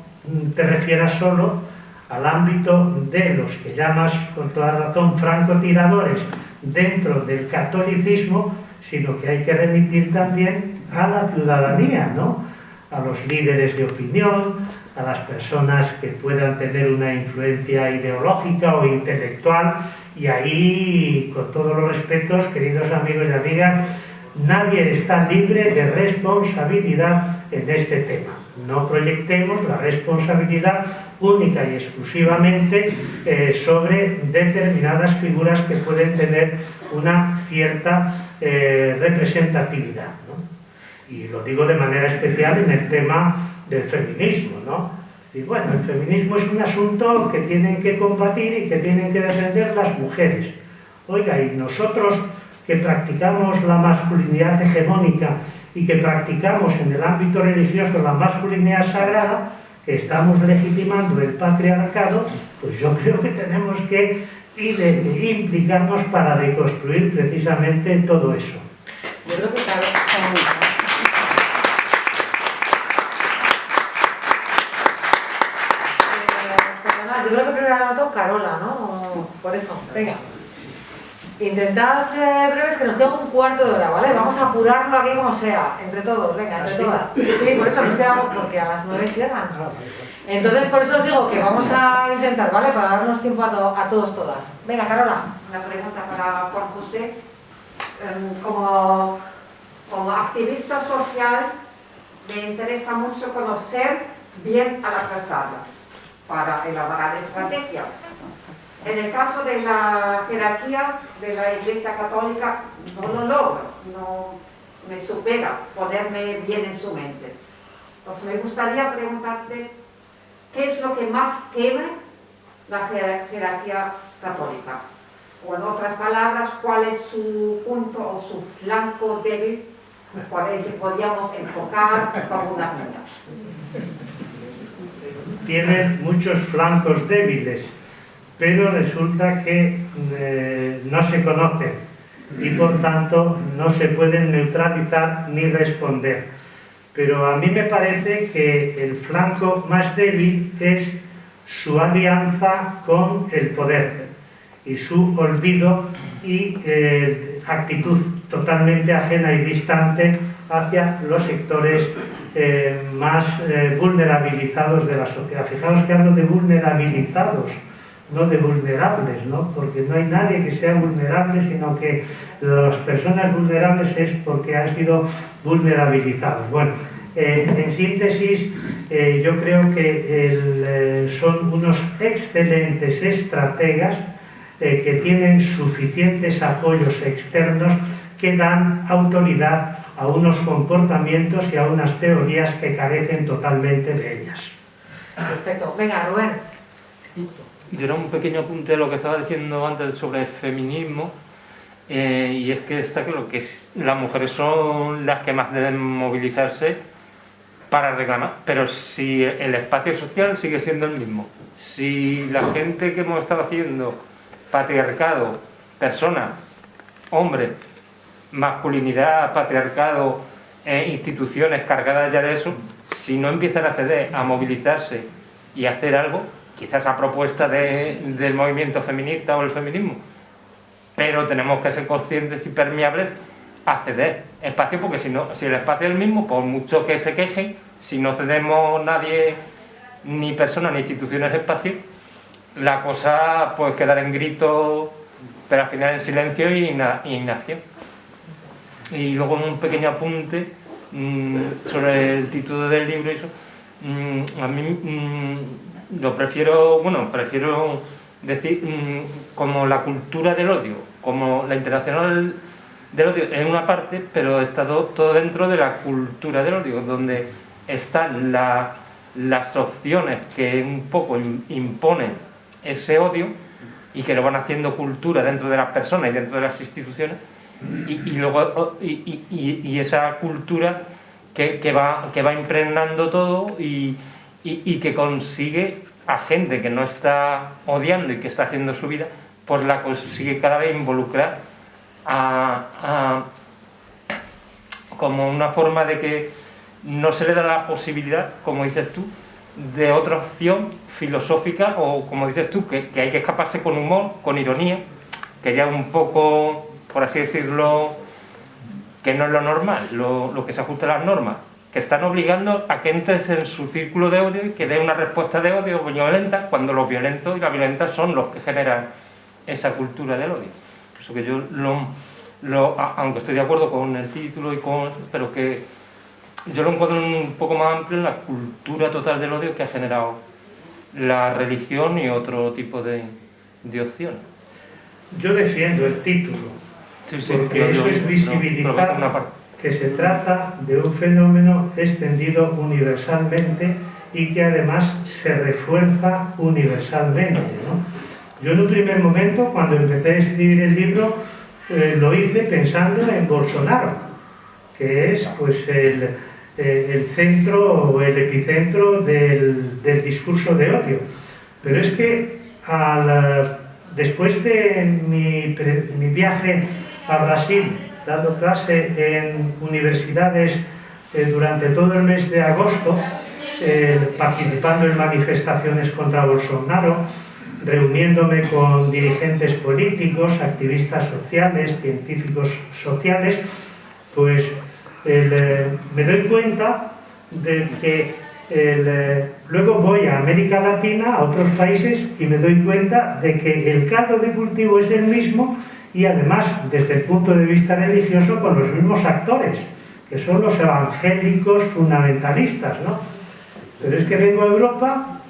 te refieras solo al ámbito de los que llamas con toda razón francotiradores dentro del catolicismo, sino que hay que remitir también a la ciudadanía, ¿no? a los líderes de opinión, a las personas que puedan tener una influencia ideológica o intelectual, y ahí, con todos los respetos, queridos amigos y amigas, nadie está libre de responsabilidad en este tema. No proyectemos la responsabilidad única y exclusivamente eh, sobre determinadas figuras que pueden tener una cierta eh, representatividad. Y lo digo de manera especial en el tema del feminismo, ¿no? Y bueno, el feminismo es un asunto que tienen que combatir y que tienen que defender las mujeres. Oiga, y nosotros que practicamos la masculinidad hegemónica y que practicamos en el ámbito religioso la masculinidad sagrada, que estamos legitimando el patriarcado, pues yo <laughs> creo que tenemos que implicarnos para deconstruir precisamente todo eso. Yo creo que yo creo que primero ha Carola, ¿no? Por eso, venga. Intentad ser breves, que nos queda un cuarto de hora, ¿vale? Vamos a apurarlo aquí como sea, entre todos, venga, entre todas. Sí, por eso nos quedamos, porque a las nueve cierran. Entonces, por eso os digo que vamos a intentar, ¿vale? Para darnos tiempo a, a todos, todas. Venga, Carola. Una pregunta para Juan José. Em, como, como activista social, me interesa mucho conocer bien a la casada para elaborar estrategias. En el caso de la jerarquía de la Iglesia Católica, no lo logro, no me supera ponerme bien en su mente. Entonces me gustaría preguntarte, ¿qué es lo que más teme la jerarquía católica? O en otras palabras, ¿cuál es su punto o su flanco débil por el que podríamos enfocar como una niña? Tienen muchos flancos débiles, pero resulta que eh, no se conocen y por tanto no se pueden neutralizar ni responder. Pero a mí me parece que el flanco más débil es su alianza con el poder y su olvido y eh, actitud totalmente ajena y distante hacia los sectores eh, más eh, vulnerabilizados de la sociedad. Fijaos que hablo de vulnerabilizados, no de vulnerables, ¿no? porque no hay nadie que sea vulnerable, sino que las personas vulnerables es porque han sido vulnerabilizados. Bueno, en síntesis, yo creo que son unos excelentes estrategas eh, que tienen suficientes apoyos externos que dan autoridad a unos comportamientos y a unas teorías que carecen totalmente de ellas. Perfecto. Venga, Rubén. Yo era un pequeño apunte de lo que estaba diciendo antes sobre el feminismo, eh, y es que está claro que las mujeres son las que más deben movilizarse para reclamar, pero si el espacio social sigue siendo el mismo, si la gente que hemos estado haciendo patriarcado, persona, hombre, masculinidad, patriarcado, e instituciones cargadas ya de eso, si no empiezan a ceder, a movilizarse y a hacer algo, quizás a propuesta del movimiento feminista o el feminismo, pero tenemos que ser conscientes y permeables a ceder espacio, porque si, no, si el espacio es el mismo, por mucho que se quejen, si no cedemos nadie, ni persona ni instituciones espacio, la cosa puede quedar en grito, pero al final en silencio y inacción. Y luego un pequeño apunte mm, sobre el título del libro, eso, mm, a mí mm, lo prefiero, bueno, prefiero decir como la cultura del odio, como la internacional del odio en una parte, pero está todo, dentro de la cultura del odio, donde están las opciones que un poco imponen ese odio y que lo van haciendo cultura dentro de las personas y dentro de las instituciones y, luego y, esa cultura que, va, que va impregnando todo y, que consigue a gente que no está odiando y que está haciendo su vida, pues la consigue cada vez involucrar a, como una forma de que no se le da la posibilidad, como dices tú, de otra opción filosófica o, como dices tú, que, hay que escaparse con humor, con ironía, que ya un poco, por así decirlo, que no es lo normal, lo, que se ajusta a las normas, que están obligando a que entres en su círculo de odio y que dé una respuesta de odio violenta cuando los violentos y las violentas son los que generan esa cultura del odio. Eso que yo, lo, aunque estoy de acuerdo con el título, y con, pero que yo lo encuentro un poco más amplio en la cultura total del odio que ha generado la religión y otro tipo de opciones. Yo defiendo el título, porque eso es visibilizar que se trata de un fenómeno extendido universalmente y que además se refuerza universalmente. Yo en un primer momento, cuando empecé a escribir el libro, eh, lo hice pensando en Bolsonaro, que es pues el, eh, el centro o el epicentro del, discurso de odio. Pero es que después de mi, viaje a Brasil, dando clase en universidades eh, durante todo el mes de agosto, eh, participando en manifestaciones contra Bolsonaro, reuniéndome con dirigentes políticos, activistas sociales, científicos sociales, pues eh, me doy cuenta de que luego voy a América Latina, a otros países, y me doy cuenta de que el caldo de cultivo es el mismo y además, desde el punto de vista religioso, con los mismos actores, que son los evangélicos fundamentalistas, ¿no? Pero es que vengo a Europa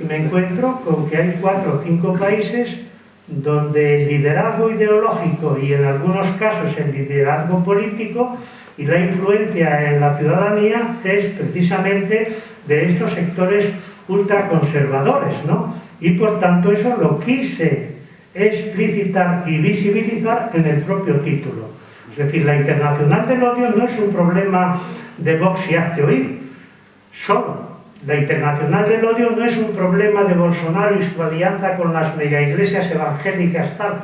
y me encuentro con que hay cuatro o cinco países donde el liderazgo ideológico y en algunos casos el liderazgo político y la influencia en la ciudadanía es precisamente de estos sectores ultraconservadores, ¿no? Y por tanto eso lo quise explicitar y visibilizar en el propio título. Es decir, la internacional del odio no es un problema de Vox y Hazte Oír, solo. La internacional del odio no es un problema de Bolsonaro y su alianza con las megaiglesias evangélicas tal.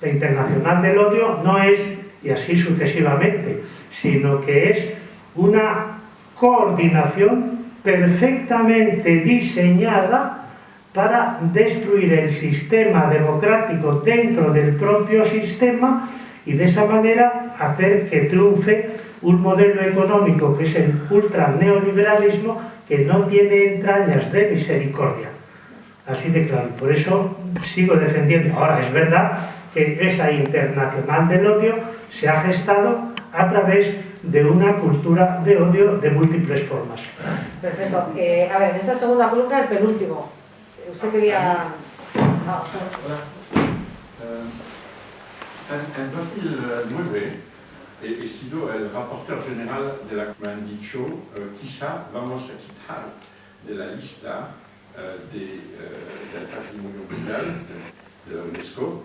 La internacional del odio no es, y así sucesivamente, sino que es una coordinación perfectamente diseñada para destruir el sistema democrático dentro del propio sistema y de esa manera hacer que triunfe un modelo económico que es el ultra neoliberalismo que no tiene entrañas de misericordia. Así de claro. Por eso sigo defendiendo. Ahora, es verdad que esa internacional del odio se ha gestado a través de una cultura de odio de múltiples formas. Perfecto. Eh, a ver, en esta segunda pregunta, el penúltimo. Usted quería... Ah, en, 2009 he, sido el reporter general de la me han dicho uh, quizá vamos a quitar de la lista uh, de, uh, del patrimonio mundial de, de la UNESCO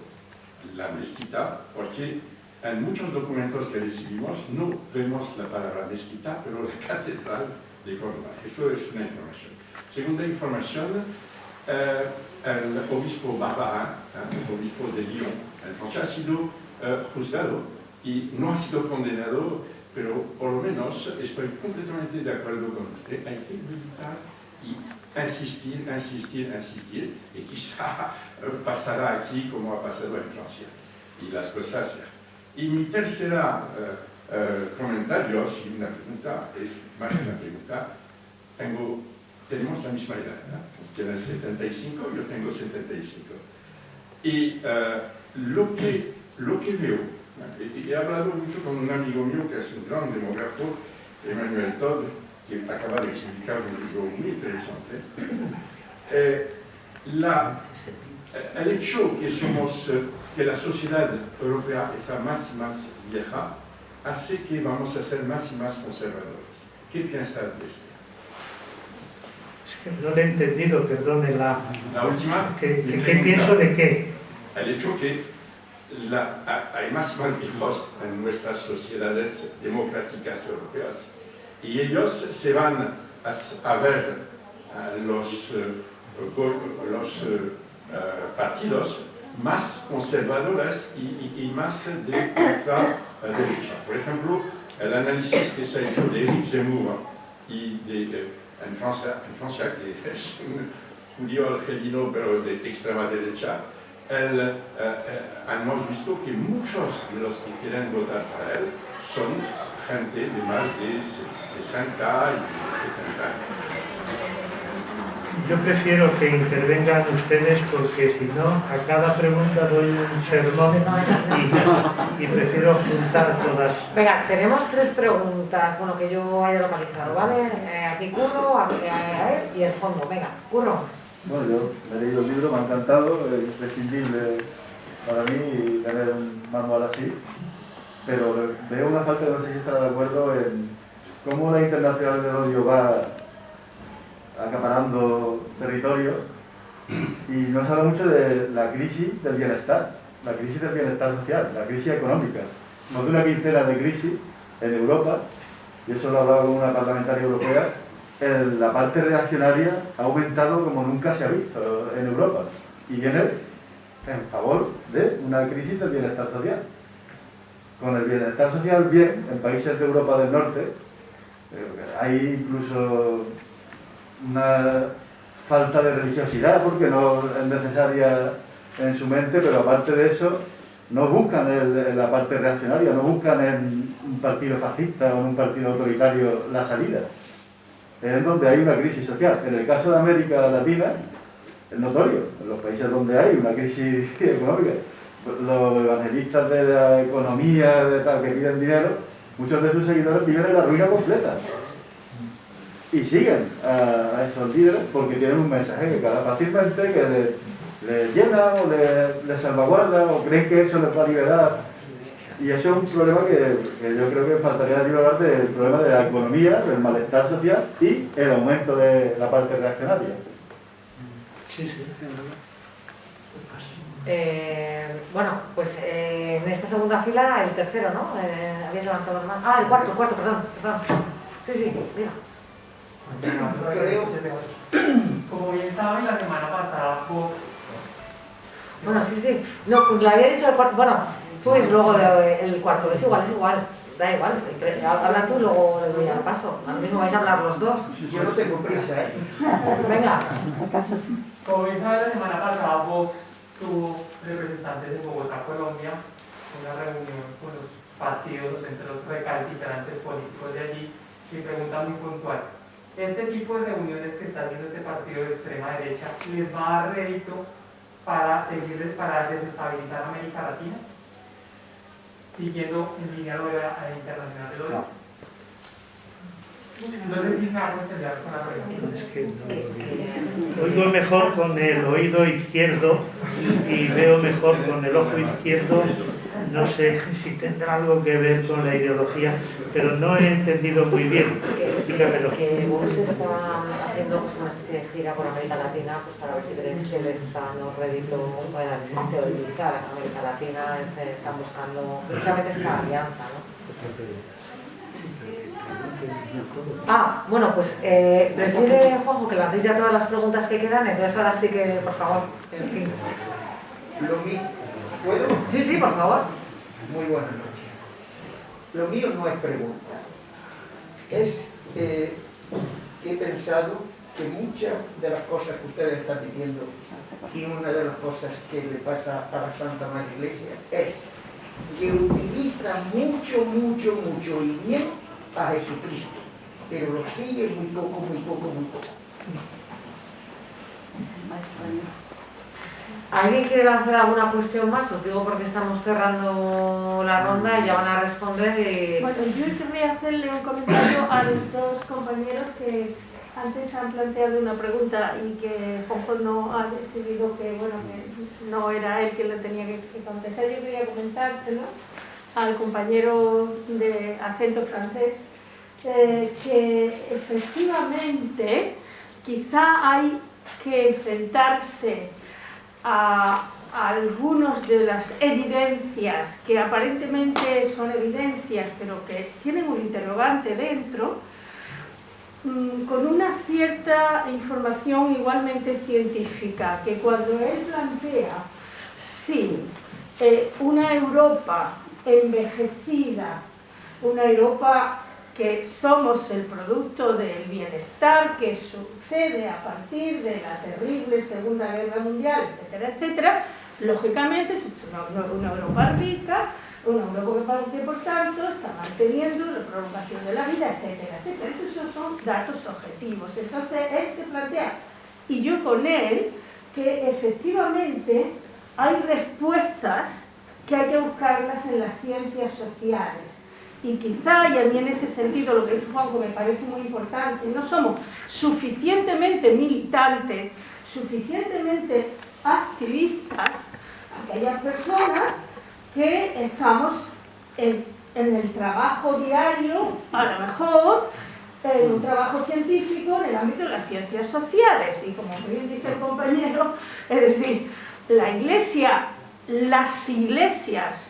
la mezquita porque en muchos documentos que recibimos no vemos la palabra mezquita, pero la <laughs> catedral de Córdoba. Eso es una información. Segunda información, eh, el obispo Barbarin, eh, el obispo de Lyon, en Francia, ha sido eh, juzgado y no ha sido condenado, pero por lo menos estoy completamente de acuerdo con usted. Hay que meditar y insistir, insistir, insistir, y quizá pasará aquí como ha pasado en Francia. Y las cosas y mi tercera uh, uh, comentario, si una pregunta, es más una pregunta. Tengo, tenemos la misma edad, ¿no? Tiene 75, yo tengo 75. Y uh, lo, que, lo que veo, y he hablado mucho con un amigo mío que es un gran demógrafo, Emmanuel Todd, que acaba de explicar un libro muy interesante. Eh, la, el hecho que somos que la sociedad europea está más y más vieja, hace que vamos a ser más y más conservadores. ¿Qué piensas de esto? No le he entendido, perdone la... La última... ¿Qué, pienso de qué? El hecho que hay más y más viejos en nuestras sociedades democráticas europeas y ellos se van a, ver los, eh, los eh, eh, partidos más conservadoras y, y, más de ultraderecha. Por ejemplo, el análisis que se ha hecho de Eric Zemmour y de, en, Francia, en, Francia, que es un <laughs> judío argelino pero de extrema derecha, el, eh, eh, hemos visto que muchos de los que quieren votar para él son gente de más de 60 y 70 años. Yo prefiero que intervengan ustedes porque si no, a cada pregunta doy un sermón y, prefiero juntar todas. Venga, tenemos tres preguntas, bueno, que yo haya localizado, ¿vale? Eh, aquí Curro, aquí a él y el fondo. Venga, Curro. Bueno, yo me he leído el libro, me ha encantado, es imprescindible para mí tener un manual así, pero veo una falta, no sé si estará de acuerdo, en cómo la internacional del odio va acaparando territorios y no se habla mucho de la crisis del bienestar, la crisis del bienestar social, la crisis económica. Más de una quincena de crisis en Europa, y eso lo hablaba con una parlamentaria europea, la parte reaccionaria ha aumentado como nunca se ha visto en Europa y viene en favor de una crisis del bienestar social. Con el bienestar social bien, en países de Europa del Norte, eh, hay incluso una falta de religiosidad porque no es necesaria en su mente, pero aparte de eso, no buscan en la parte reaccionaria, no buscan en un partido fascista o en un partido autoritario la salida. Es donde hay una crisis social. En el caso de América Latina, es notorio, en los países donde hay una crisis <laughs> económica, los evangelistas de la economía, de tal, que piden dinero, muchos de sus seguidores viven en la ruina completa. Y siguen a, esos líderes porque tienen un mensaje que cada fácilmente que les, llena o les, salvaguarda o creen que eso les va a liberar. Y eso es un problema que, yo creo que faltaría liberar del problema de la economía, del malestar social y el aumento de la parte reaccionaria. Sí, sí. Eh, bueno, pues eh, en esta segunda fila el tercero, ¿no? Eh, habías levantado la mano. Ah, el cuarto, el cuarto, perdón, perdón. Sí, sí, mira. Creo, <clears throat> como bien saben, la semana pasada Bueno, sí, sí. No, pues le había dicho el cuarto. Bueno, tú y luego el cuarto. Es igual, es igual. Da igual. Habla tú y luego le doy al paso. A mí me vais a hablar los dos. Yo no tengo prisa, ¿eh? <laughs> Venga. Como bien saben, la semana pasada Vox tuvo representantes de Bogotá, Colombia, una reunión con los partidos, entre los recalcitrantes políticos de allí, y pregunta muy puntual este tipo de reuniones que está haciendo este partido de extrema derecha les va a dar rédito para seguirles para desestabilizar América Latina, siguiendo en línea lo de la internacional del odio. No sé si me hago con la pregunta. Es que no Oigo mejor con el oído izquierdo y veo mejor con el ojo izquierdo no sé <laughs> si tendrá algo que ver con la ideología, pero no he entendido muy bien. Dígamelo. Que Vox está haciendo pues, una especie de gira por América Latina pues, para ver si creen que les están dando rédito para desestabilizar América Latina, este, están buscando precisamente esta alianza. ¿no? Ah, bueno, pues eh, prefiere Juanjo que lancéis ya todas las preguntas que quedan, entonces ahora sí que, por favor, en fin. ¿Puedo? Sí, sí, por favor. Muy buenas noches. Lo mío no es pregunta. Es eh, que he pensado que muchas de las cosas que ustedes están diciendo y una de las cosas que le pasa a la Santa Madre Iglesia es que utiliza mucho, mucho, mucho y bien a Jesucristo, pero lo sigue muy poco, muy poco, muy poco. ¿Alguien quiere lanzar alguna cuestión más? Os digo porque estamos cerrando la ronda y ya van a responder. Y... Bueno, yo querría hacerle un comentario a los dos compañeros que antes han planteado una pregunta y que Juanjo no ha decidido que, bueno, que no era él quien le tenía que, contestar. Yo quería comentárselo al compañero de acento francés, eh, que efectivamente quizá hay que enfrentarse a, algunas de las evidencias que aparentemente son evidencias pero que tienen un interrogante dentro mm, con una cierta información igualmente científica que cuando él plantea si eh, una Europa envejecida una Europa que somos el producto del bienestar que a partir de la terrible Segunda Guerra Mundial, etcétera, etcétera, lógicamente es una, Europa rica, una Europa que por tanto está manteniendo la prolongación de la vida, etcétera, etcétera. Estos son datos objetivos. Entonces él se plantea, y yo con él, que efectivamente hay respuestas que hay que buscarlas en las ciencias sociales y quizá, y a mí en ese sentido lo que dice Juanjo me parece muy importante, no somos suficientemente militantes, suficientemente activistas, aquellas personas que estamos en, el trabajo diario, a lo mejor en un trabajo científico en el ámbito de las ciencias sociales. Y como bien dice el compañero, es decir, la iglesia, las iglesias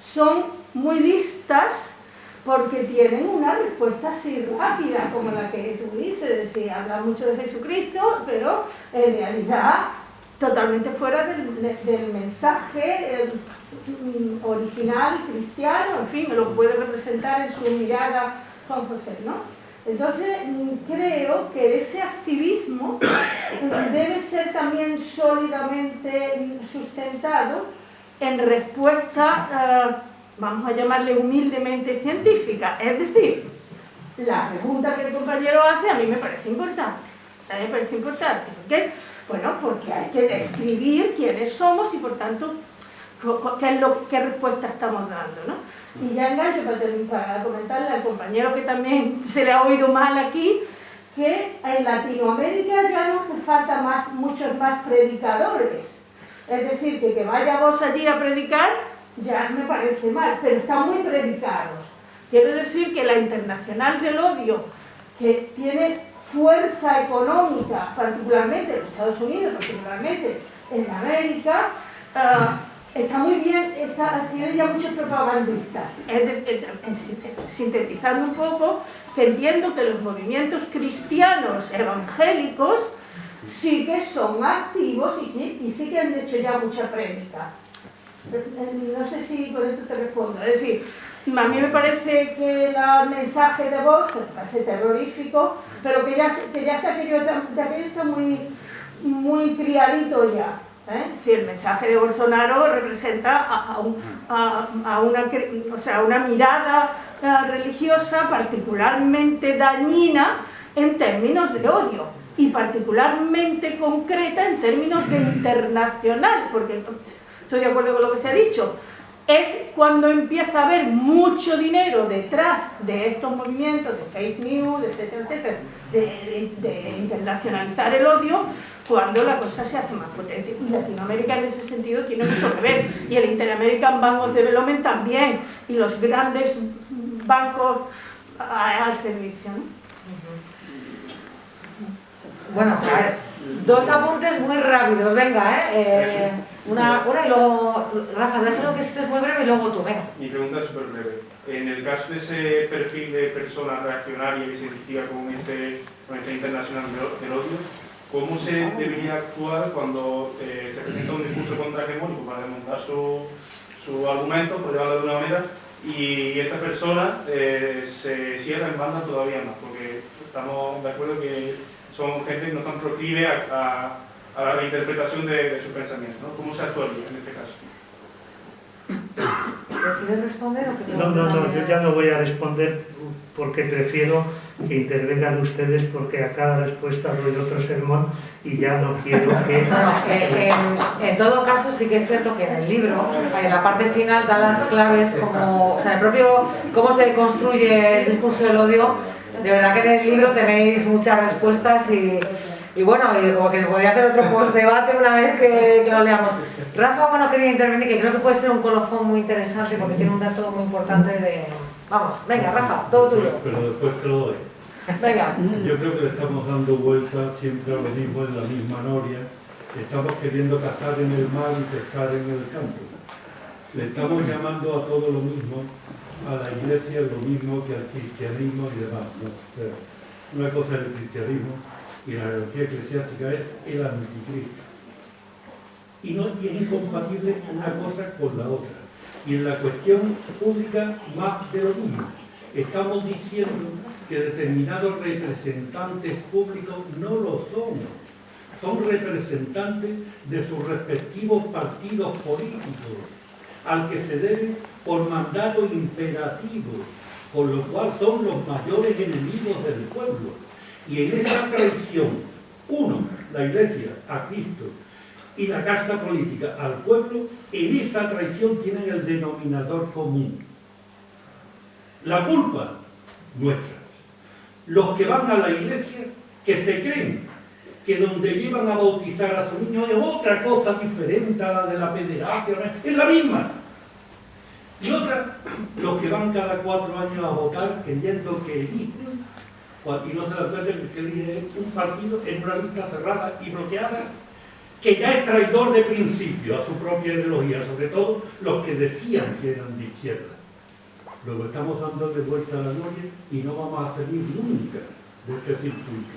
son muy listas porque tienen una respuesta así rápida, como la que tú dices, es decir, habla mucho de Jesucristo, pero en realidad totalmente fuera del, mensaje mm, original cristiano, en fin, lo puede representar en su mirada Juan José, ¿no? Entonces, mm, creo que ese activismo debe ser también sólidamente sustentado en respuesta a vamos a llamarle humildemente científica. Es decir, la pregunta que el compañero hace a mí me parece importante. A mí me parece importante. ¿Por qué? Bueno, porque hay que describir quiénes somos y por tanto qué, respuesta estamos dando. ¿no? Y ya engancho para, comentarle al compañero que también se le ha oído mal aquí, que en Latinoamérica ya no hace falta más, muchos más predicadores. Es decir, que que vaya allí a predicar ya me parece mal, pero están muy predicados. Quiero decir que la Internacional del Odio, que tiene fuerza económica, particularmente en Estados Unidos, particularmente en América, ah, está muy bien, está, tiene ya muchos propagandistas. sintetizando un poco, que entiendo que los movimientos cristianos evangélicos sí que son activos y sí, y sí que han hecho ya mucha prédica. No sé si con esto te respondo. Es decir, a mí me parece que el mensaje de voz, me parece terrorífico, pero que ya, que ya está aquello, aquello está muy, muy criadito ya. ¿eh? el mensaje de Bolsonaro representa a, una, o sea, una mirada eh, religiosa particularmente dañina en términos de odio y particularmente concreta en términos de internacional, porque estoy de acuerdo con lo que se ha dicho, es cuando empieza a haber mucho dinero detrás de estos movimientos de face news, etcétera, etcétera, de, internacionalizar el odio, cuando la cosa se hace más potente. Y Latinoamérica en ese sentido tiene mucho que ver. Y el Inter-American Bank of Development también. Y los grandes bancos al servicio. Bueno, a ver, dos apuntes muy rápidos, venga, ¿eh? eh una, una y luego, Rafa, déjalo que estés muy breve y luego tú, venga. Mi pregunta es súper breve. En el caso de ese perfil de persona reaccionaria que se identifica con este, con este internacional del odio, ¿cómo se debería actuar cuando eh, se presenta un discurso contra hegemónico para desmontar su, su argumento, por llamarlo de una manera, y esta persona eh, se cierra en banda todavía más? Porque estamos de acuerdo que son gente que no están proclive a, la reinterpretación de, de su pensamiento. ¿no? ¿Cómo se actuaría en este caso? ¿Quieres responder o que No, no, no, yo ya no voy a responder porque prefiero que intervengan ustedes porque a cada respuesta doy otro sermón y ya no quiero <laughs> que... en, en, todo caso sí que es cierto que en el libro, en la parte final da las claves como, o sea, el propio cómo se construye el discurso del odio, de verdad que en el libro tenéis muchas respuestas y, y bueno, y como que podría hacer otro post debate una vez que, lo leamos. Rafa, bueno, quería intervenir, que creo que puede ser un colofón muy interesante porque tiene un dato muy importante de... Vamos, venga, Rafa, todo tuyo. Pero después te lo doy. Venga. Yo creo que le estamos dando vueltas siempre a lo mismo en la misma noria. Estamos queriendo cazar en el mar y pescar en el campo. Le estamos llamando a todo lo mismo a la iglesia lo mismo que al cristianismo y demás. una cosa es el cristianismo y la religión eclesiástica es el anticristo. Y, no, y es incompatible una cosa con la otra. Y en la cuestión pública, más de lo mismo. Estamos diciendo que determinados representantes públicos no lo son. Son representantes de sus respectivos partidos políticos, al que se debe por mandato imperativo, por lo cual son los mayores enemigos del pueblo. Y en esa traición, uno, la iglesia a Cristo y la casta política al pueblo, en esa traición tienen el denominador común. La culpa, nuestra. Los que van a la iglesia, que se creen que donde llevan a bautizar a su niño es otra cosa diferente a la de la pederastia, es la misma. Y otra, los que van cada cuatro años a votar creyendo que eligen, y no se dan cuenta que elige un partido en una lista cerrada y bloqueada, que ya es traidor de principio a su propia ideología, sobre todo los que decían que eran de izquierda. Luego estamos dando de vuelta a la gloria y no vamos a salir nunca de este circuito.